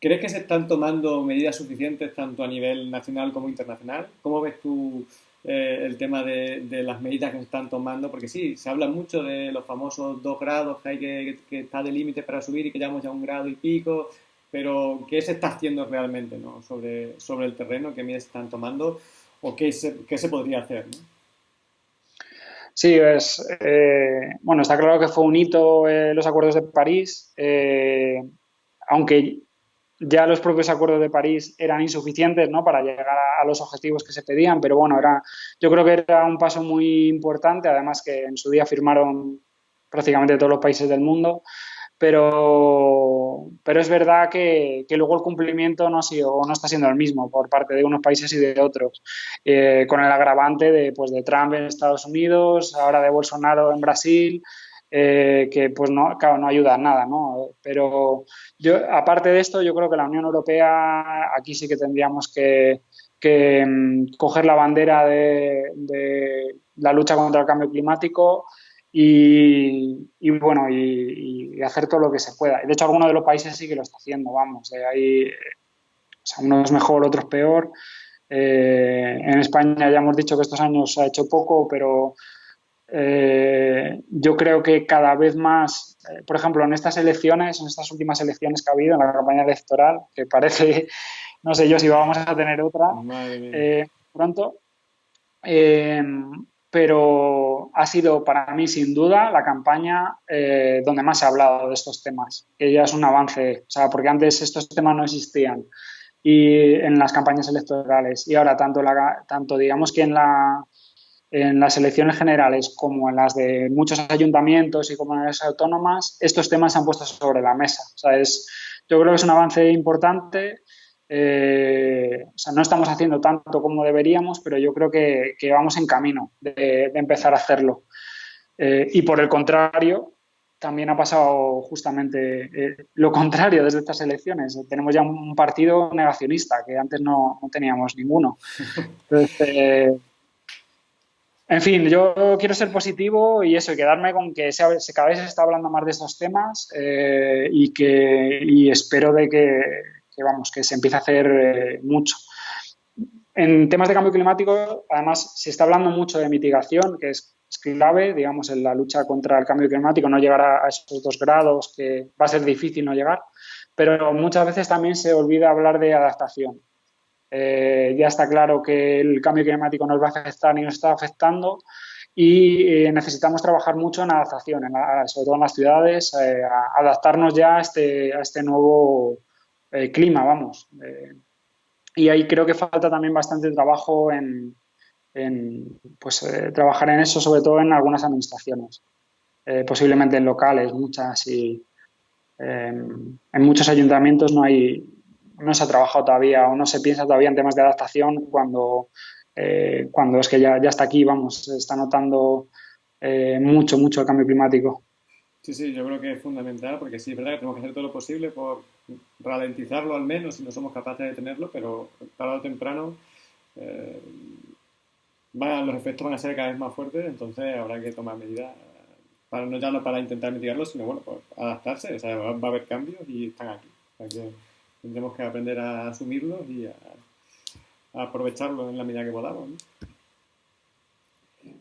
¿Crees que se están tomando medidas suficientes tanto a nivel nacional como internacional? ¿Cómo ves tú eh, el tema de, las medidas que se están tomando? Porque sí, se habla mucho de los famosos dos grados que hay que, que está de límite para subir y que llevamos ya un grado y pico, pero ¿qué se está haciendo realmente ¿no? sobre, sobre el terreno? ¿Qué medidas se están tomando? ¿O qué se, qué se podría hacer? Sí, es, eh, bueno, está claro que fue un hito eh, los acuerdos de París, aunque ya los propios acuerdos de París eran insuficientes ¿no? para llegar a, los objetivos que se pedían, pero bueno, era, yo creo que era un paso muy importante, además que en su día firmaron prácticamente todos los países del mundo, pero, pero es verdad que, que luego el cumplimiento no, ha sido, no está siendo el mismo por parte de unos países y de otros, eh, con el agravante de, pues, de Trump en Estados Unidos, ahora de Bolsonaro en Brasil, eh, que pues no, no ayuda a nada, ¿no? Pero yo, aparte de esto, yo creo que la Unión Europea aquí sí que tendríamos que, mm, coger la bandera de, la lucha contra el cambio climático y, bueno, y, hacer todo lo que se pueda. De hecho, algunos de los países sí que lo está haciendo, vamos, eh, hay, o sea, mejor, otros peor. Eh, en España ya hemos dicho que estos años se ha hecho poco, pero eh, yo creo que cada vez más, eh, por ejemplo, en estas elecciones, en estas últimas elecciones que ha habido, en la campaña electoral, que parece, [LAUGHS] no sé yo si vamos a tener otra eh, pronto, pero ha sido para mí sin duda la campaña donde más se ha hablado de estos temas, que ya es un avance, o sea, porque antes estos temas no existían y en las campañas electorales y ahora tanto, la, tanto digamos que en la en las elecciones generales como en las de muchos ayuntamientos y comunidades autónomas, estos temas se han puesto sobre la mesa. O sea, es, yo creo que es un avance importante. Eh, o sea, no estamos haciendo tanto como deberíamos, pero yo creo que, que vamos en camino de, empezar a hacerlo. Eh, y por el contrario, también ha pasado justamente eh, lo contrario desde estas elecciones. Tenemos ya un partido negacionista, que antes no, no teníamos ninguno. [LAUGHS] Entonces, en fin, yo quiero ser positivo y eso, y quedarme con que se, cada vez se está hablando más de estos temas eh, y que espero de que, vamos, que se empiece a hacer eh, mucho. En temas de cambio climático, además, se está hablando mucho de mitigación, que es, clave, digamos, en la lucha contra el cambio climático, no llegar a, a esos dos grados, que va a ser difícil no llegar, pero muchas veces también se olvida hablar de adaptación. Eh, ya está claro que el cambio climático nos va a afectar y nos está afectando y eh, necesitamos trabajar mucho en adaptación, sobre todo en las ciudades, eh, adaptarnos ya a este, a este nuevo clima, vamos. y ahí creo que falta también bastante trabajo en, pues, trabajar en eso, sobre todo en algunas administraciones, posiblemente en locales, muchas y en muchos ayuntamientos no hay no se ha trabajado todavía o no se piensa todavía en temas de adaptación cuando, eh, cuando es que ya, ya está aquí, vamos, se está notando eh, mucho, mucho el cambio climático. Sí, sí, yo creo que es fundamental porque sí, es verdad que tenemos que hacer todo lo posible por ralentizarlo al menos si no somos capaces de tenerlo, pero tarde o temprano eh, los efectos van a ser cada vez más fuertes, entonces habrá que tomar medidas para no ya no para intentar mitigarlo, sino bueno, pues adaptarse, o sea, va, a haber cambios y están aquí. Tendremos que aprender a asumirlos y a, aprovecharlos en la medida que podamos.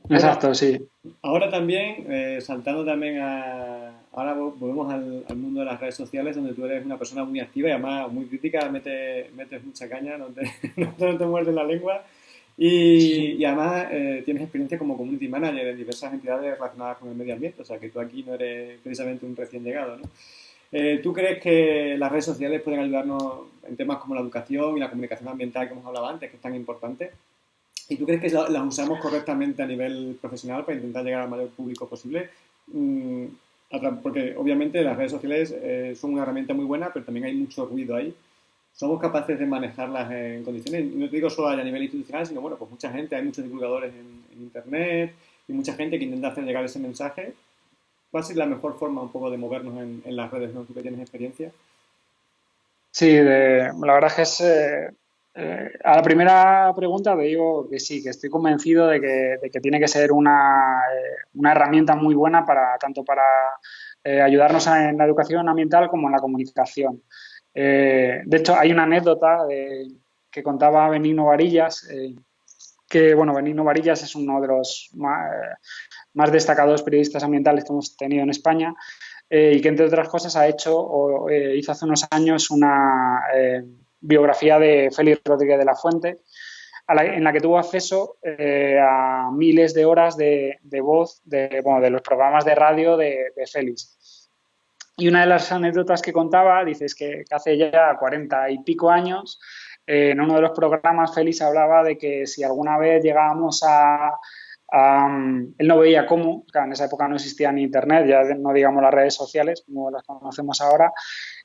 Exacto, sí. Ahora también, eh, saltando también a... Ahora volvemos al, mundo de las redes sociales, donde tú eres una persona muy activa y además muy crítica, metes, metes mucha caña, no te, [LAUGHS] no te muerdes la lengua. Y, además eh, tienes experiencia como community manager en diversas entidades relacionadas con el medio ambiente, o sea que tú aquí no eres precisamente un recién llegado, ¿no? Eh, ¿Tú crees que las redes sociales pueden ayudarnos en temas como la educación y la comunicación ambiental que hemos hablado antes, que es tan importante? ¿Y tú crees que las usamos correctamente a nivel profesional para intentar llegar al mayor público posible? Mm, porque obviamente las redes sociales eh, son una herramienta muy buena, pero también hay mucho ruido ahí somos capaces de manejarlas en condiciones, no te digo solo a nivel institucional, sino bueno, pues mucha gente, hay muchos divulgadores en, Internet y mucha gente que intenta hacer llegar ese mensaje. ¿Cuál es la mejor forma un poco de movernos en, las redes, ¿no? Tú que tienes experiencia. Sí, la verdad es que es... Eh, eh, a la primera pregunta te digo que sí, que estoy convencido de que, tiene que ser una, eh, una, herramienta muy buena para tanto para ayudarnos en la educación ambiental como en la comunicación. De hecho, hay una anécdota que contaba Benigno Varillas, que, bueno, Benigno Varillas es uno de los más, destacados periodistas ambientales que hemos tenido en España eh, y que, entre otras cosas, ha hecho o hizo hace unos años una biografía de Félix Rodríguez de la Fuente, en la que tuvo acceso a miles de horas de, voz de, de, los programas de radio de, Félix. Y una de las anécdotas que contaba, dices que, hace ya cuarenta y pico años, eh, en uno de los programas Félix hablaba de que si alguna vez llegábamos a, él no veía cómo, en esa época no existía ni internet, ya no digamos las redes sociales como las conocemos ahora,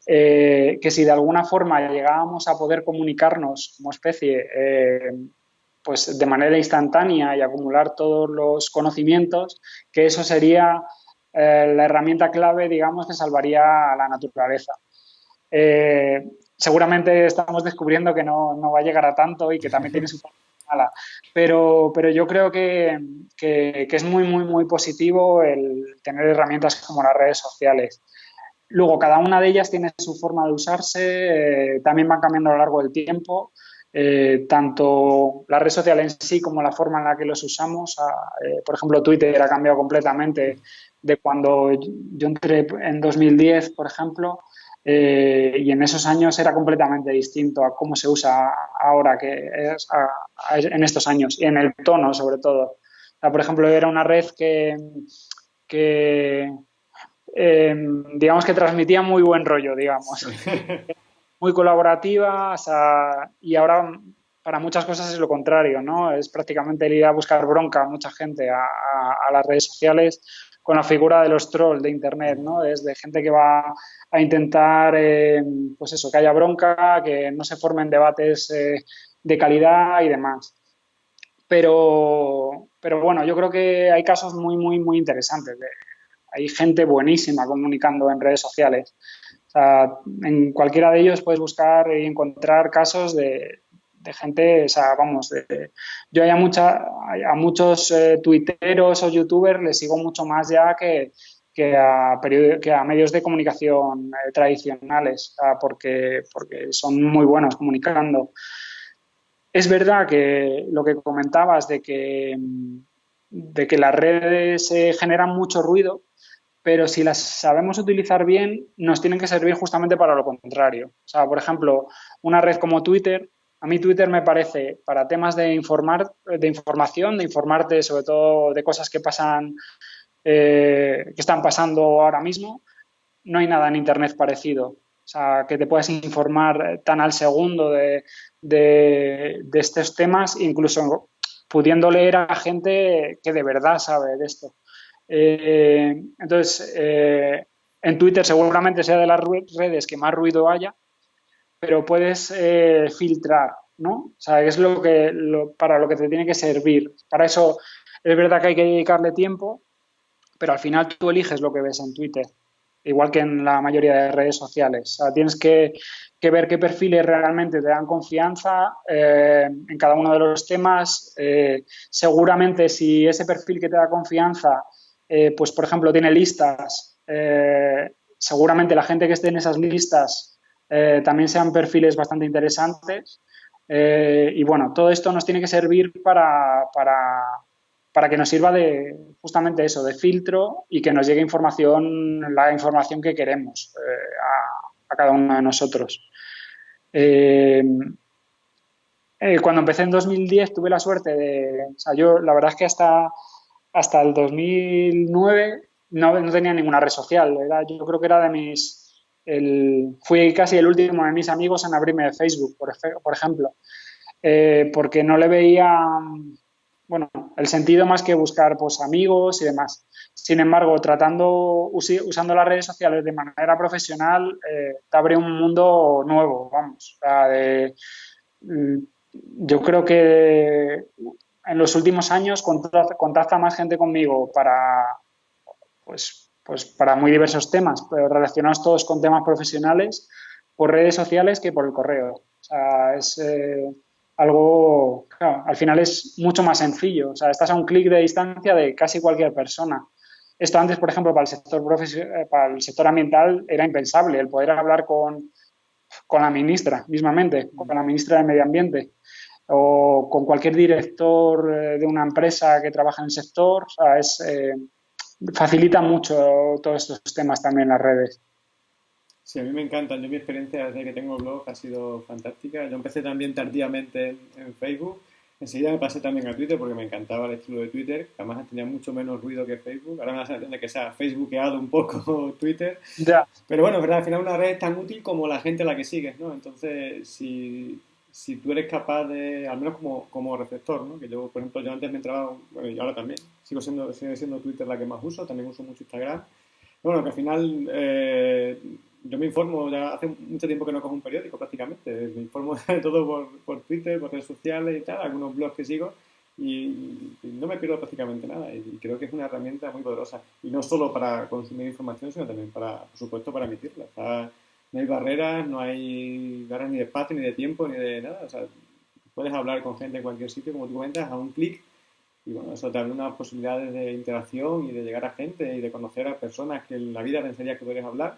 eh, que si de alguna forma llegábamos a poder comunicarnos como especie eh, pues de manera instantánea y acumular todos los conocimientos, que eso sería eh, la herramienta clave, digamos, que salvaría a la naturaleza. Seguramente estamos descubriendo que no, va a llegar a tanto y que también tiene su pero, pero yo creo que, es muy, muy, muy positivo el tener herramientas como las redes sociales. Luego, cada una de ellas tiene su forma de usarse, eh, también van cambiando a lo largo del tiempo. tanto la red social en sí como la forma en la que los usamos. Ah, por ejemplo, Twitter ha cambiado completamente de cuando yo entré en 2010, por ejemplo, eh, y en esos años era completamente distinto a cómo se usa ahora, que es en estos años, y en el tono sobre todo. por ejemplo, era una red que, em, digamos que transmitía muy buen rollo, digamos. [LAUGHS] muy colaborativa y ahora para muchas cosas es lo contrario, ¿no? Es prácticamente ir a buscar bronca a mucha gente a, a las redes sociales con la figura de los trolls de Internet, ¿no? Es de gente que va a intentar, eh, pues eso, que haya bronca, que no se formen debates eh, de calidad y demás. Pero, pero bueno, yo creo que hay casos muy, muy, muy interesantes. hay gente buenísima comunicando en redes sociales. O sea, en cualquiera de ellos puedes buscar y encontrar casos de, de gente, o sea, vamos, yo hay a, muchos eh, tuiteros o youtubers les sigo mucho más ya que, que a medios de comunicación eh, tradicionales, porque, porque son muy buenos comunicando. Es verdad que lo que comentabas de que, de que las redes eh, generan mucho ruido, pero si las sabemos utilizar bien, nos tienen que servir justamente para lo contrario. O sea, por ejemplo, una red como Twitter a mí Twitter me parece para temas de informar, de información, de informarte sobre todo de cosas que pasan, eh, que están pasando ahora mismo. No hay nada en Internet parecido. O sea, que te puedas informar tan al segundo de, estos temas, incluso pudiendo leer a gente que de verdad sabe de esto. Eh, entonces, eh, en Twitter seguramente sea de las redes que más ruido haya, pero puedes eh, filtrar, ¿no? O sea, es lo que, para lo que te tiene que servir. Para eso es verdad que hay que dedicarle tiempo, pero al final tú eliges lo que ves en Twitter, igual que en la mayoría de redes sociales. O sea, tienes que, ver qué perfiles realmente te dan confianza eh, en cada uno de los temas. Eh, seguramente si ese perfil que te da confianza pues por ejemplo, tiene listas. seguramente la gente que esté en esas listas también sean perfiles bastante interesantes. y bueno, todo esto nos tiene que servir para, para que nos sirva de justamente eso, de filtro y que nos llegue información, la información que queremos a, a, cada uno de nosotros. Eh, eh, cuando empecé en 2010 tuve la suerte de, o sea, yo la verdad es que hasta, hasta el 2009 no, no tenía ninguna red social, era, yo creo que era de mis, el, fui casi el último de mis amigos en abrirme de Facebook, por, ejemplo, eh, porque no le veía, bueno, el sentido más que buscar pues amigos y demás. Sin embargo, tratando, usando las redes sociales de manera profesional, eh, te abre un mundo nuevo, vamos. Mm, yo creo que en los últimos años contacta, más gente conmigo para, pues, pues para muy diversos temas, pero relacionados todos con temas profesionales por redes sociales que por el correo. O sea, es eh, algo, al final es mucho más sencillo. O sea, estás a un clic de distancia de casi cualquier persona. Esto antes, por ejemplo, para el sector, eh, para el sector ambiental era impensable, el poder hablar con, con la ministra mismamente, con la ministra de Medio Ambiente o con cualquier director eh, de una empresa que trabaja en el sector, es, eh, facilita mucho todos estos temas también las redes. Sí, a mí me encantan. Yo mi experiencia desde que tengo blog ha sido fantástica. Yo empecé también tardíamente en Facebook Enseguida me pasé también a Twitter porque me encantaba el estilo de Twitter, además tenía mucho menos ruido que Facebook. Ahora me da la que se ha facebookeado un poco [LAUGHS] Twitter. Ya. Pero bueno, verdad, al final una red es tan útil como la gente a la que sigues, ¿no? Entonces, si, si tú eres capaz de, al menos como, como receptor, ¿no? Que yo, por ejemplo, yo antes me entraba, bueno, y ahora también, sigo siendo, sigue siendo Twitter la que más uso, también uso mucho Instagram. Bueno, que al final eh, yo me informo, ya hace mucho tiempo que no cojo un periódico prácticamente, me informo [LAUGHS] de todo por, por Twitter, por redes sociales y tal, algunos blogs que sigo y, no me pierdo prácticamente nada y creo que es una herramienta muy poderosa y no solo para consumir información sino también para, por supuesto, para emitirla. No hay barreras, no hay barreras ni de espacio, ni de tiempo, ni de nada, o sea, puedes hablar con gente en cualquier sitio, como tú comentas, a un clic y bueno, eso te abre unas posibilidades de interacción y de llegar a gente y de conocer a personas que en la vida pensarías que podrías hablar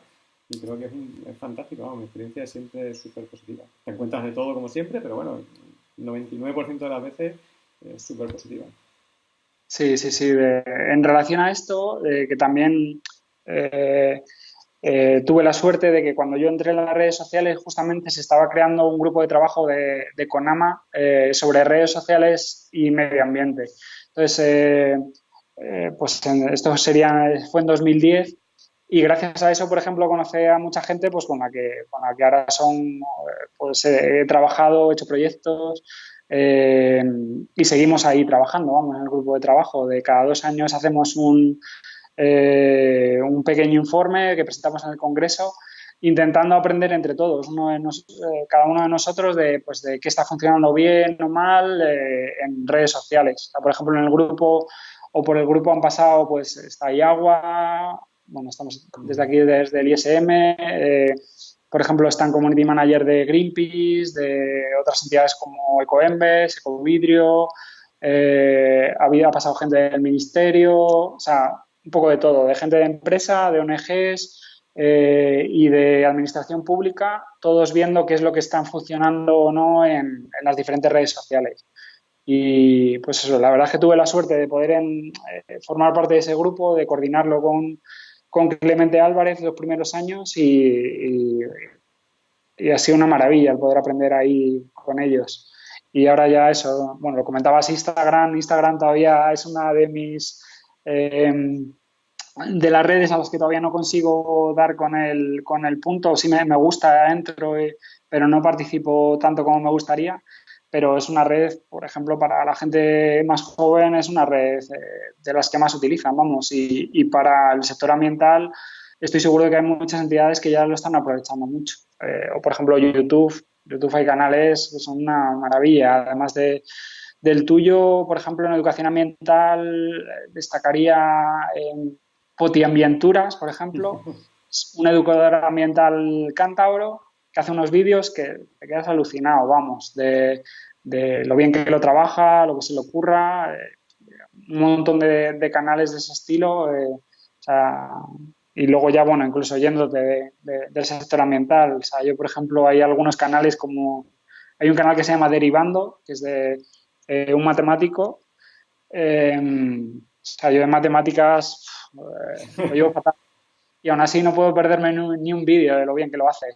y creo que es, es fantástico, mi experiencia es siempre súper positiva. Te encuentras de todo como siempre, pero bueno, el 99% de las veces es súper positiva. Sí, sí, sí. en relación a esto, que también eh, eh, tuve la suerte de que cuando yo entré en las redes sociales justamente se estaba creando un grupo de trabajo de, de Conama eh, sobre redes sociales y medio ambiente. Entonces, pues esto sería, fue en 2010 y gracias a eso, por ejemplo, conocí a mucha gente pues, con, la que, con la que ahora son, pues he trabajado, he hecho proyectos eh, y seguimos ahí trabajando, vamos, en el grupo de trabajo. De cada dos años hacemos un, eh, un pequeño informe que presentamos en el Congreso intentando aprender entre todos, eh, cada uno de nosotros, de, pues, de qué está funcionando bien o mal en redes sociales. por ejemplo, en el grupo o por el grupo han pasado, pues está agua bueno, estamos desde aquí, desde el ISM, eh, por ejemplo, están Community Manager de Greenpeace, de otras entidades como Ecoembes, Ecovidrio, eh, había pasado gente del ministerio, o sea, un poco de todo, de gente de empresa, de ONGs eh, y de administración pública, todos viendo qué es lo que están funcionando o no en, las diferentes redes sociales. Y pues eso, la verdad es que tuve la suerte de poder formar parte de ese grupo, de coordinarlo con con Clemente Álvarez los primeros años y, y, ha sido una maravilla el poder aprender ahí con ellos. Y ahora ya eso, bueno, lo comentabas Instagram, Instagram todavía es una de mis... Em, de las redes a las que todavía no consigo dar con el, con el punto, sí me, me gusta, entro, eh, pero no participo tanto como me gustaría pero es una red, por ejemplo, para la gente más joven es una red eh, de las que más utilizan, vamos, y, para el sector ambiental estoy seguro de que hay muchas entidades que ya lo están aprovechando mucho. Eh, o, por ejemplo, YouTube, YouTube hay canales que son una maravilla, además de, del tuyo, por ejemplo, en educación ambiental eh, destacaría en Potiambienturas, por ejemplo, un educador ambiental cántabro que hace unos vídeos que te quedas alucinado, vamos, de, lo bien que lo trabaja, lo que se le ocurra. Eh, un montón de, canales de ese estilo. sea, y luego ya, bueno, incluso yéndote del sector ambiental. O sea, yo, por ejemplo, hay algunos canales como... Hay un canal que se llama Derivando, que es de eh, un matemático. Eh, yo de matemáticas eh, lo llevo fatal. Y aún así no puedo perderme ni un, vídeo de lo bien que lo hace.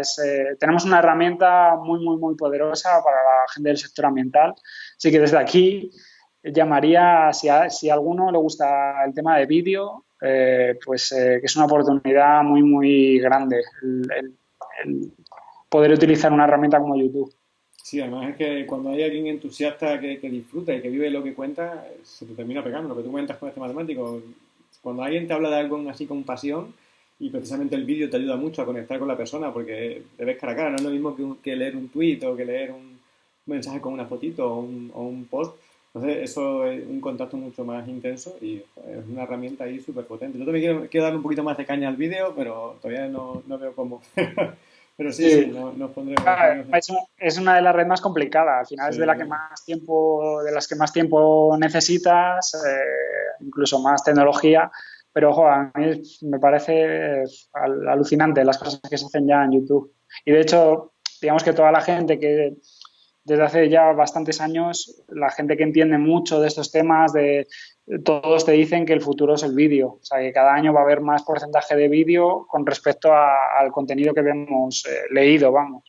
Es, tenemos una herramienta muy, muy, muy poderosa para la gente del sector ambiental. Así que desde aquí llamaría, si a, si alguno le gusta el tema de vídeo, eh, pues eh, que es una oportunidad muy, muy grande el, poder utilizar una herramienta como YouTube. Sí, además es que cuando hay alguien entusiasta que, disfruta y que vive lo que cuenta, se te termina pegando. Lo que tú cuentas con este matemático, cuando alguien te habla de algo así con pasión, y precisamente el vídeo te ayuda mucho a conectar con la persona porque te ves cara a cara, no es lo mismo que, leer un tweet o que leer un mensaje con una fotito o un, o un post, entonces, eso es un contacto mucho más intenso y es una herramienta ahí súper potente. Yo también quiero, quiero, darle un poquito más de caña al vídeo, pero todavía no, no veo cómo. [LAUGHS] pero sí, sí, pondremos. es, una de las redes más complicadas. Al final es de la que más tiempo, de las que más tiempo necesitas, eh, incluso más tecnología. Pero ojo, a mí me parece alucinante las cosas que se hacen ya en YouTube. Y de hecho, digamos que toda la gente que desde hace ya bastantes años la gente que entiende mucho de estos temas, de todos te dicen que el futuro es el vídeo, o sea que cada año va a haber más porcentaje de vídeo con respecto al contenido que hemos eh, leído, vamos.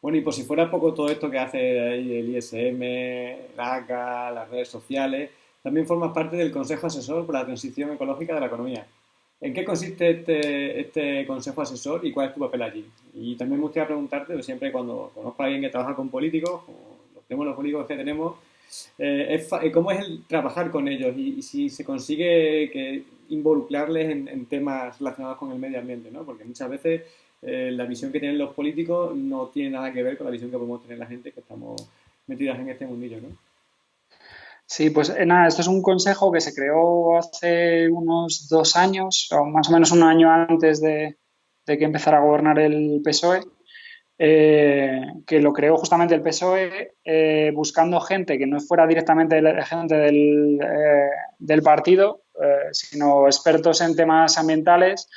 Bueno, y por si fuera poco todo esto que hace el ISM, el ACA, las redes sociales, también formas parte del Consejo Asesor para la Transición Ecológica de la Economía. ¿En qué consiste este, este, consejo asesor y cuál es tu papel allí? Y también me gustaría preguntarte, siempre cuando conozco a alguien que trabaja con políticos, como los los políticos que tenemos, eh, eh, ¿cómo es el trabajar con ellos y, si se consigue involucrarles en, temas relacionados con el medio ambiente? ¿no? Porque muchas veces eh, la visión que tienen los políticos no tiene nada que ver con la visión que podemos tener la gente que estamos metidas en este mundillo. ¿no? Sí, pues nada, esto es un consejo que se creó hace unos dos años, o más o menos un año antes de, que empezara a gobernar el PSOE, eh, que lo creó justamente el PSOE eh, buscando gente que no fuera directamente gente del, del partido, sino expertos en temas ambientales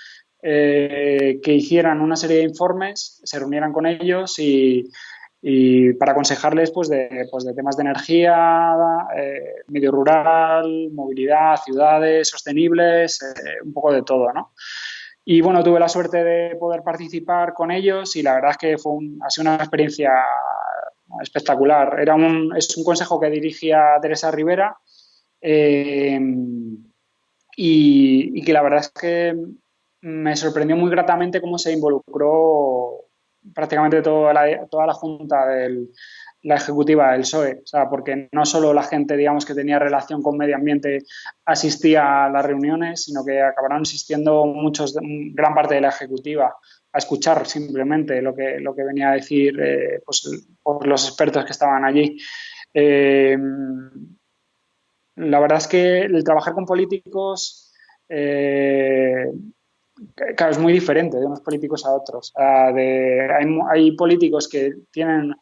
que hicieran una serie de informes, se reunieran con ellos y para aconsejarles pues de, pues de temas de energía, eh, medio rural, movilidad, ciudades sostenibles, eh, un poco de todo, ¿no? Y bueno, tuve la suerte de poder participar con ellos y la verdad es que fue ha sido una experiencia espectacular. Era un, es un consejo que dirigía Teresa Rivera eh, y, que la verdad es que me sorprendió muy gratamente cómo se involucró prácticamente toda la, toda la junta de la ejecutiva del PSOE, o sea, porque no solo la gente, digamos, que tenía relación con medio ambiente asistía a las reuniones, sino que acabaron asistiendo muchos, gran parte de la ejecutiva a escuchar simplemente lo que, lo que venía a decir eh, pues, los expertos que estaban allí. Eh, la verdad es que el trabajar con políticos eh, claro, es muy diferente de unos políticos a otros. hay, políticos que tienen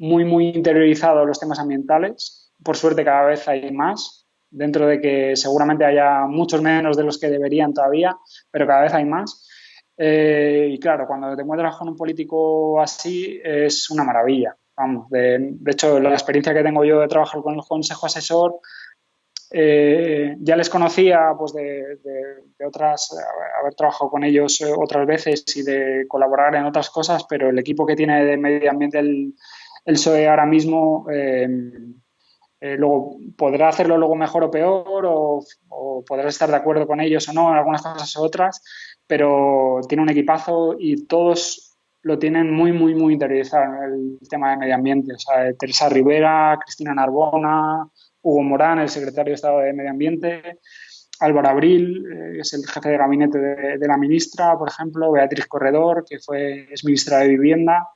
muy, muy interiorizados los temas ambientales. Por suerte cada vez hay más, dentro de que seguramente haya muchos menos de los que deberían todavía, pero cada vez hay más. Eh, y claro, cuando te encuentras con un político así es una maravilla. Vamos, de, de hecho, la experiencia que tengo yo de trabajar con el consejo asesor eh, ya les conocía pues de, otras, haber trabajado con ellos otras veces y de colaborar en otras cosas, pero el equipo que tiene de medio ambiente el, el PSOE ahora mismo em, eh, luego podrá hacerlo luego mejor o peor o, podrá estar de acuerdo con ellos o no en algunas cosas u otras, pero tiene un equipazo y todos lo tienen muy, muy, muy interiorizado en el tema de medio ambiente. O sea, Teresa Rivera, Cristina Narbona, Hugo Morán, el secretario de Estado de Medio Ambiente, Álvaro Abril, eh, que es el jefe de gabinete de, la ministra, por ejemplo, Beatriz Corredor, que fue, es ministra de Vivienda.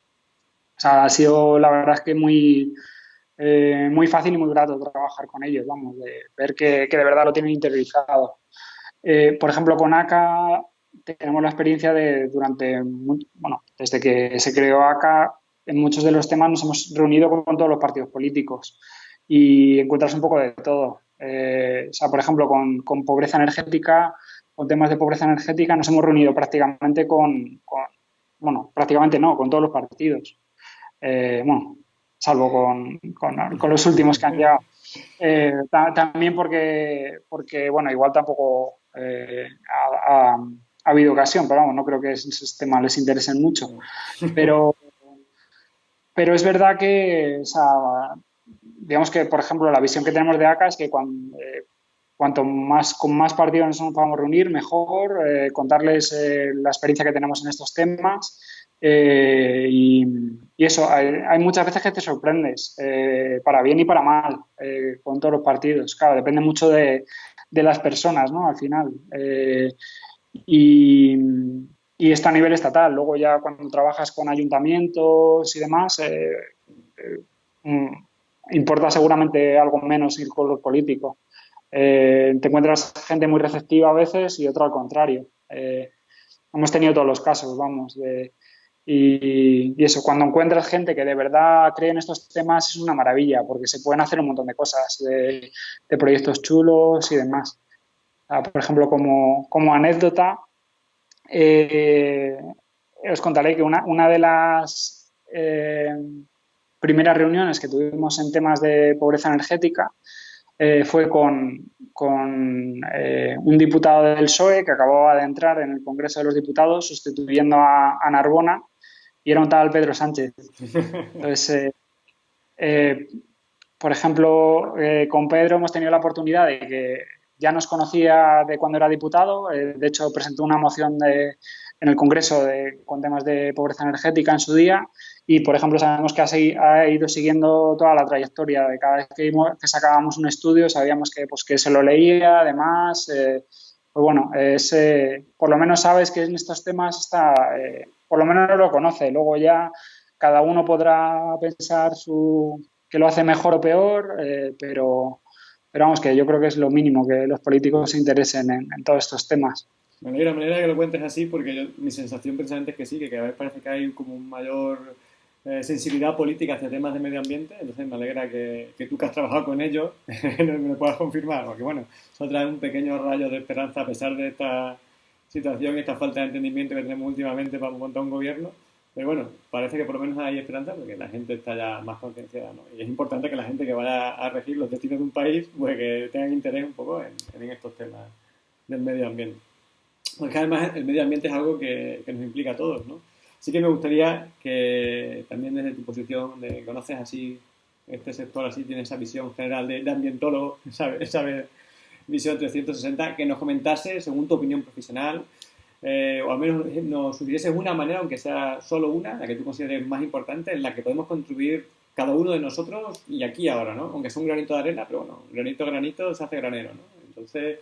O sea, ha sido, la verdad es que muy, eh, muy fácil y muy grato trabajar con ellos, vamos, de ver que, de verdad lo tienen interiorizado. Eh, por ejemplo, con ACA tenemos la experiencia de durante, bueno, desde que se creó ACA, en muchos de los temas nos hemos reunido con todos los partidos políticos y encuentras un poco de todo. o sea, por ejemplo, con, con, pobreza energética, con temas de pobreza energética, nos hemos reunido prácticamente con, con bueno, prácticamente no, con todos los partidos. Bueno, salvo con, con, los últimos que han llegado. Eh, también porque, porque, bueno, igual tampoco eh, ha, habido ocasión, pero vamos, no creo que esos temas les interesen mucho. Pero, pero es verdad que, digamos que, por ejemplo, la visión que tenemos de ACA es que cuando, eh, cuanto más con más partidos nos podamos reunir, mejor, contarles la experiencia que tenemos en estos temas eh, y, eso, hay, muchas veces que te sorprendes, eh, para bien y para mal, eh, con todos los partidos. Claro, depende mucho de, las personas, ¿no? Al final. y, y, esto a nivel estatal. Luego ya cuando trabajas con ayuntamientos y demás, mm, importa seguramente algo menos ir con los políticos. te encuentras gente muy receptiva a veces y otra al contrario. hemos tenido todos los casos, vamos, de y, eso, cuando encuentras gente que de verdad cree en estos temas es una maravilla, porque se pueden hacer un montón de cosas, de, proyectos chulos y demás. Ah, por ejemplo, como, como anécdota, eh, os contaré que una, una de las eh, primeras reuniones que tuvimos en temas de pobreza energética eh, fue con, con un diputado del PSOE que acababa de entrar en el Congreso de los Diputados sustituyendo a, a Narbona y era un tal Pedro Sánchez. [LAUGHS] Entonces, eh, eh, por ejemplo, eh, con Pedro hemos tenido la oportunidad de que ya nos conocía de cuando era diputado, de hecho presentó una moción de, en el Congreso de, con temas de pobreza energética en su día y, por ejemplo, sabemos que ha, ido siguiendo toda la trayectoria de cada vez que, que, sacábamos un estudio, sabíamos que, pues, que se lo leía, además, pues bueno, es, por lo menos sabes que en estos temas está por lo menos lo conoce. Luego ya cada uno podrá pensar su, que lo hace mejor o peor, eh, pero, pero vamos, que yo creo que es lo mínimo que los políticos se interesen en, todos estos temas. Me alegra, me alegra que lo cuentes así porque mi sensación precisamente es que sí, que cada vez parece que hay como un mayor eh, sensibilidad política hacia temas de medio ambiente, entonces me alegra que, que tú que has trabajado con ellos [LAUGHS] me lo puedas confirmar, porque bueno, eso trae un pequeño rayo de esperanza a pesar de esta situación y esta falta de entendimiento que tenemos últimamente para montar un gobierno. Pero bueno, parece que por lo menos hay esperanza porque la gente está ya más concienciada. ¿no? Y es importante que la gente que vaya a regir los destinos de un país, pues que tengan interés un poco en, en estos temas del medio ambiente. Porque además el medio ambiente es algo que, que, nos implica a todos, ¿no? Sí que me gustaría que también desde tu posición de conoces así este sector, así tienes esa visión general de, de ambientólogo, [LAUGHS] ¿sabes? ¿sabes? Visión 360, que nos comentase, según tu opinión profesional, eh, o al menos nos sugiriese una manera, aunque sea solo una, la que tú consideres más importante, en la que podemos contribuir cada uno de nosotros y aquí ahora, ¿no? Aunque sea un granito de arena, pero bueno, granito granito se hace granero, ¿no? Entonces,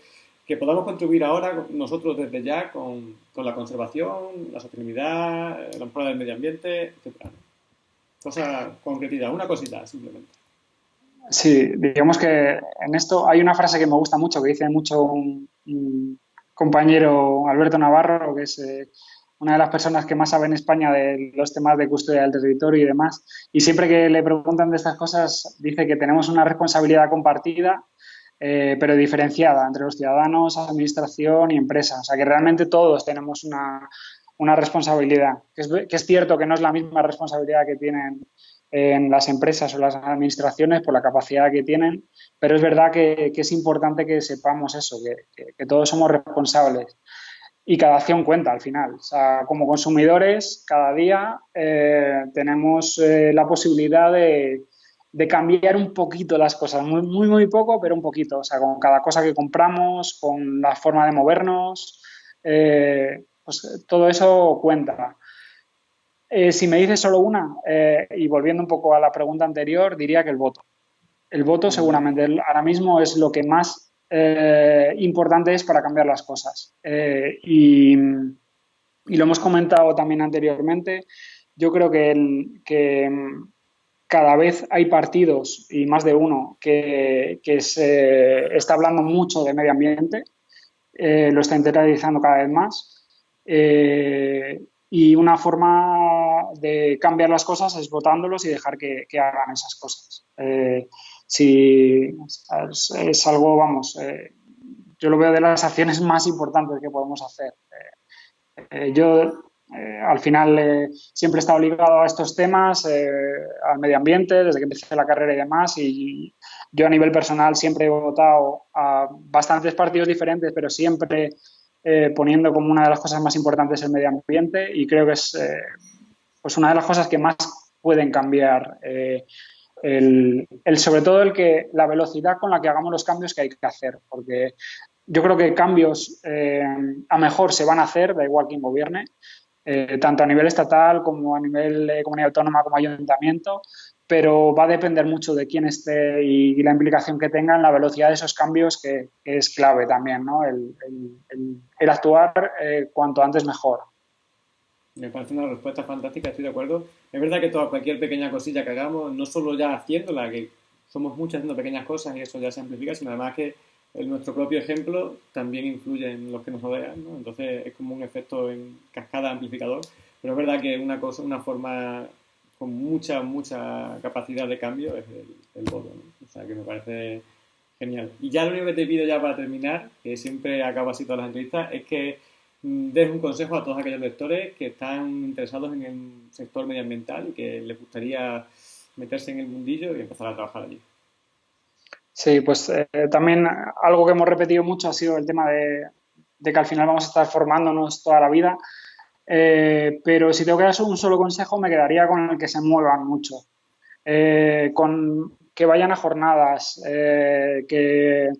que podamos contribuir ahora nosotros desde ya con, con la conservación, la sostenibilidad, la mejora del medio ambiente, etc. Cosa concretita, una cosita simplemente. Sí, digamos que en esto hay una frase que me gusta mucho, que dice mucho un, compañero Alberto Navarro, que es eh, una de las personas que más sabe en España de los temas de custodia del territorio y demás. Y siempre que le preguntan de estas cosas, dice que tenemos una responsabilidad compartida, eh, pero diferenciada entre los ciudadanos, administración y empresas. O sea, que realmente todos tenemos una, responsabilidad. Que es, que es cierto que no es la misma responsabilidad que tienen en las empresas o las administraciones por la capacidad que tienen, pero es verdad que, es importante que sepamos eso, que, todos somos responsables y cada acción cuenta al final. O sea, como consumidores, cada día eh, tenemos eh, la posibilidad de, cambiar un poquito las cosas, muy, muy, muy poco, pero un poquito. O sea, con cada cosa que compramos, con la forma de movernos, eh, pues todo eso cuenta. Eh, si me dices solo una, eh, y volviendo un poco a la pregunta anterior, diría que el voto. El voto seguramente ahora mismo es lo que más eh, importante es para cambiar las cosas. Y, lo hemos comentado también anteriormente, yo creo que, que cada vez hay partidos, y más de uno, que, que se está hablando mucho de medio ambiente, lo está internalizando cada vez más. y una forma de cambiar las cosas es votándolos y dejar que, hagan esas cosas. Eh, si es, algo, vamos, eh, yo lo veo de las acciones más importantes que podemos hacer. yo al final siempre he estado ligado a estos temas, al medio ambiente, desde que empecé la carrera y demás, y yo a nivel personal siempre he votado a bastantes partidos diferentes, pero siempre poniendo como una de las cosas más importantes el medio ambiente y creo que es pues una de las cosas que más pueden cambiar eh, el, sobre todo el que la velocidad con la que hagamos los cambios que hay que hacer, porque yo creo que cambios eh, a mejor se van a hacer, da igual quién gobierne, eh, tanto a nivel estatal como a nivel de comunidad autónoma como ayuntamiento, pero va a depender mucho de quién esté y, la implicación que tenga en la velocidad de esos cambios, que, es clave también, ¿no? El, el actuar cuanto antes mejor. Me parece una respuesta fantástica, estoy de acuerdo. Es verdad que toda cualquier pequeña cosilla que hagamos, no solo ya haciéndola, que somos muchos haciendo pequeñas cosas y eso ya se amplifica, sino además que nuestro propio ejemplo también influye en los que nos rodean, ¿no? Entonces es como un efecto en cascada amplificador, pero es verdad que una cosa, una forma con mucha, mucha capacidad de cambio es el, voto, ¿no? O sea que me parece genial. Y ya lo único que te pido ya para terminar, que siempre acabo así todas las entrevistas, es que des un consejo a todos aquellos lectores que están interesados en el sector medioambiental y que les gustaría meterse en el mundillo y empezar a trabajar allí. Sí, pues eh, también algo que hemos repetido mucho ha sido el tema de, que al final vamos a estar formándonos toda la vida. Eh, pero si tengo que dar un solo consejo, me quedaría con el que se muevan mucho. Eh, con que vayan a jornadas, que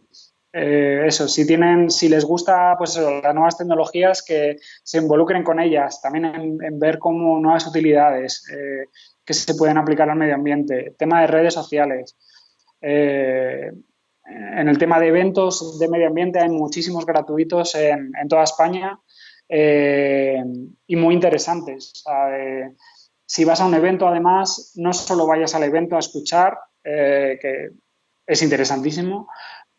eh, eso, si tienen, si les gusta, pues las nuevas tecnologías, que se involucren con ellas, también en, ver cómo nuevas utilidades eh, que se pueden aplicar al medio ambiente, tema de redes sociales. Eh, en el tema de eventos de medio ambiente hay muchísimos gratuitos en, toda España y muy interesantes. si vas a un evento, además, no solo vayas al evento a escuchar, que es interesantísimo,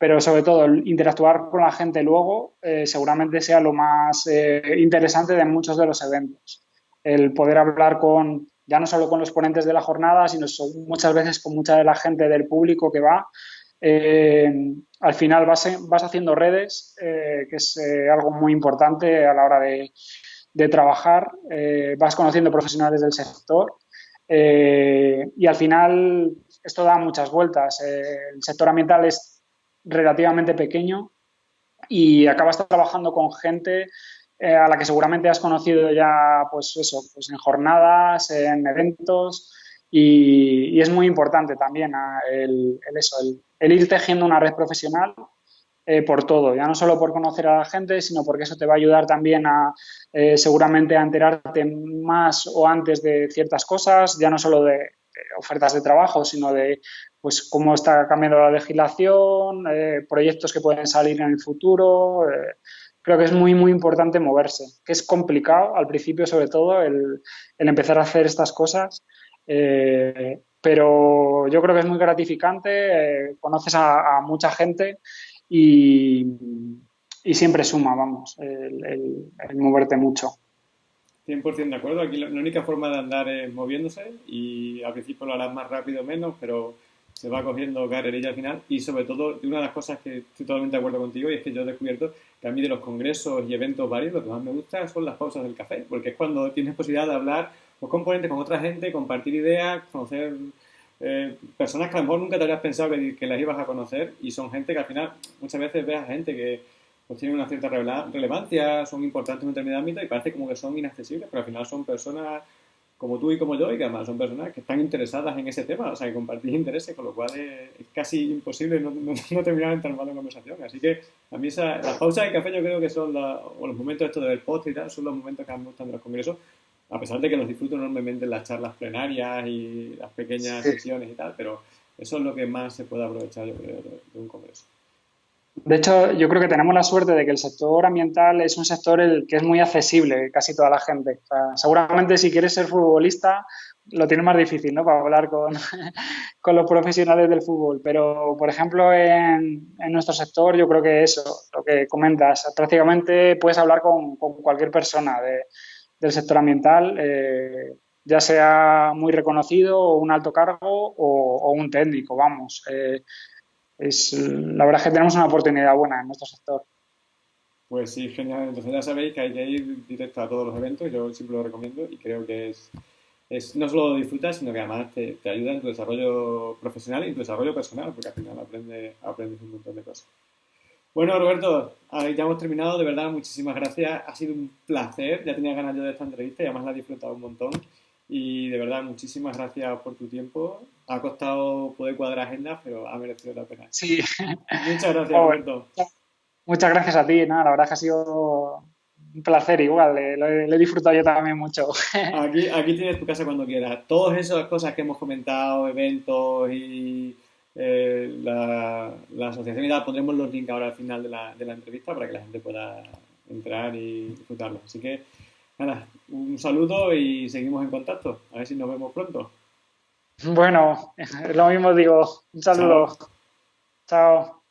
pero sobre todo interactuar con la gente luego eh, seguramente sea lo más eh, interesante de muchos de los eventos. El poder hablar con, ya no solo con los ponentes de la jornada, sino muchas veces con mucha de la gente del público que va. Eh, al final vas, vas haciendo redes, que es algo muy importante a la hora de, de trabajar, vas conociendo profesionales del sector y al final esto da muchas vueltas. el sector ambiental es relativamente pequeño y acabas trabajando con gente eh, a la que seguramente has conocido ya, pues eso, pues en jornadas, en eventos y, es muy importante también ah, el, eso, el, ir tejiendo una red profesional eh, por todo, ya no solo por conocer a la gente, sino porque eso te va a ayudar también a eh, seguramente a enterarte más o antes de ciertas cosas, ya no solo de ofertas de trabajo, sino de pues cómo está cambiando la legislación, eh, proyectos que pueden salir en el futuro. Eh, creo que es muy, muy importante moverse, que es complicado al principio, sobre todo, el, empezar a hacer estas cosas. Eh, pero yo creo que es muy gratificante, conoces a, mucha gente y, siempre suma, vamos, el, moverte mucho. 100% de acuerdo. Aquí la, única forma de andar es moviéndose y al principio lo harás más rápido o menos, pero se va cogiendo carrerilla al final y sobre todo una de las cosas que estoy totalmente de acuerdo contigo y es que yo he descubierto que a mí de los congresos y eventos varios lo que más me gusta son las pausas del café porque es cuando tienes posibilidad de hablar con ponentes, con otra gente, compartir ideas, conocer eh, personas que a lo mejor nunca te habrías pensado que, las ibas a conocer y son gente que al final muchas veces ves a gente que pues tiene una cierta relevancia, son importantes en un determinado ámbito y parece como que son inaccesibles, pero al final son personas como tú y como yo, y que además son personas que están interesadas en ese tema, o sea, que compartís intereses, con lo cual es, casi imposible no, no, [LAUGHS] terminar en mal en conversación. Así que a mí esa, las pausas de café yo creo que son, o los momentos estos de ver post y tal, son los momentos que más me gustan de los congresos, a pesar de que los disfruto enormemente en las charlas plenarias y las pequeñas sesiones y tal, pero eso es lo que más se puede aprovechar, yo creo, de un congreso. De hecho, yo creo que tenemos la suerte de que el sector ambiental es un sector el que es muy accesible casi toda la gente. seguramente si quieres ser futbolista lo tienes más difícil, ¿no? Para hablar con, [LAUGHS] con los profesionales del fútbol. Pero, por ejemplo, en, en, nuestro sector yo creo que eso, lo que comentas, prácticamente puedes hablar con, con cualquier persona de, del sector ambiental. Eh, ya sea muy reconocido o un alto cargo o, un técnico, vamos. Eh, es, la verdad es que tenemos una oportunidad buena en nuestro sector. Pues sí, genial. Entonces ya sabéis que hay que ir directo a todos los eventos, yo siempre lo recomiendo y creo que es, es no solo disfrutas, sino que además te, te, ayuda en tu desarrollo profesional y en tu desarrollo personal, porque al final aprendes, aprendes un montón de cosas. Bueno, Roberto, ya hemos terminado. De verdad, muchísimas gracias. Ha sido un placer. Ya tenía ganas yo de esta entrevista y además la he disfrutado un montón. Y de verdad, muchísimas gracias por tu tiempo. Ha costado poder cuadrar agendas, pero ha merecido la pena. Sí. [LAUGHS] Muchas gracias, Roberto. Muchas gracias a ti. la verdad que ha sido un placer igual. Lo he, disfrutado yo también mucho. [LAUGHS] Aquí, aquí tienes tu casa cuando quieras. Todas esas cosas que hemos comentado, eventos y eh, la, asociación y tal, pondremos los links ahora al final de la, de la entrevista para que la gente pueda entrar y disfrutarlo. Así que, nada, un saludo y seguimos en contacto. A ver si nos vemos pronto. Bueno, lo mismo digo. Un saludo. Chao.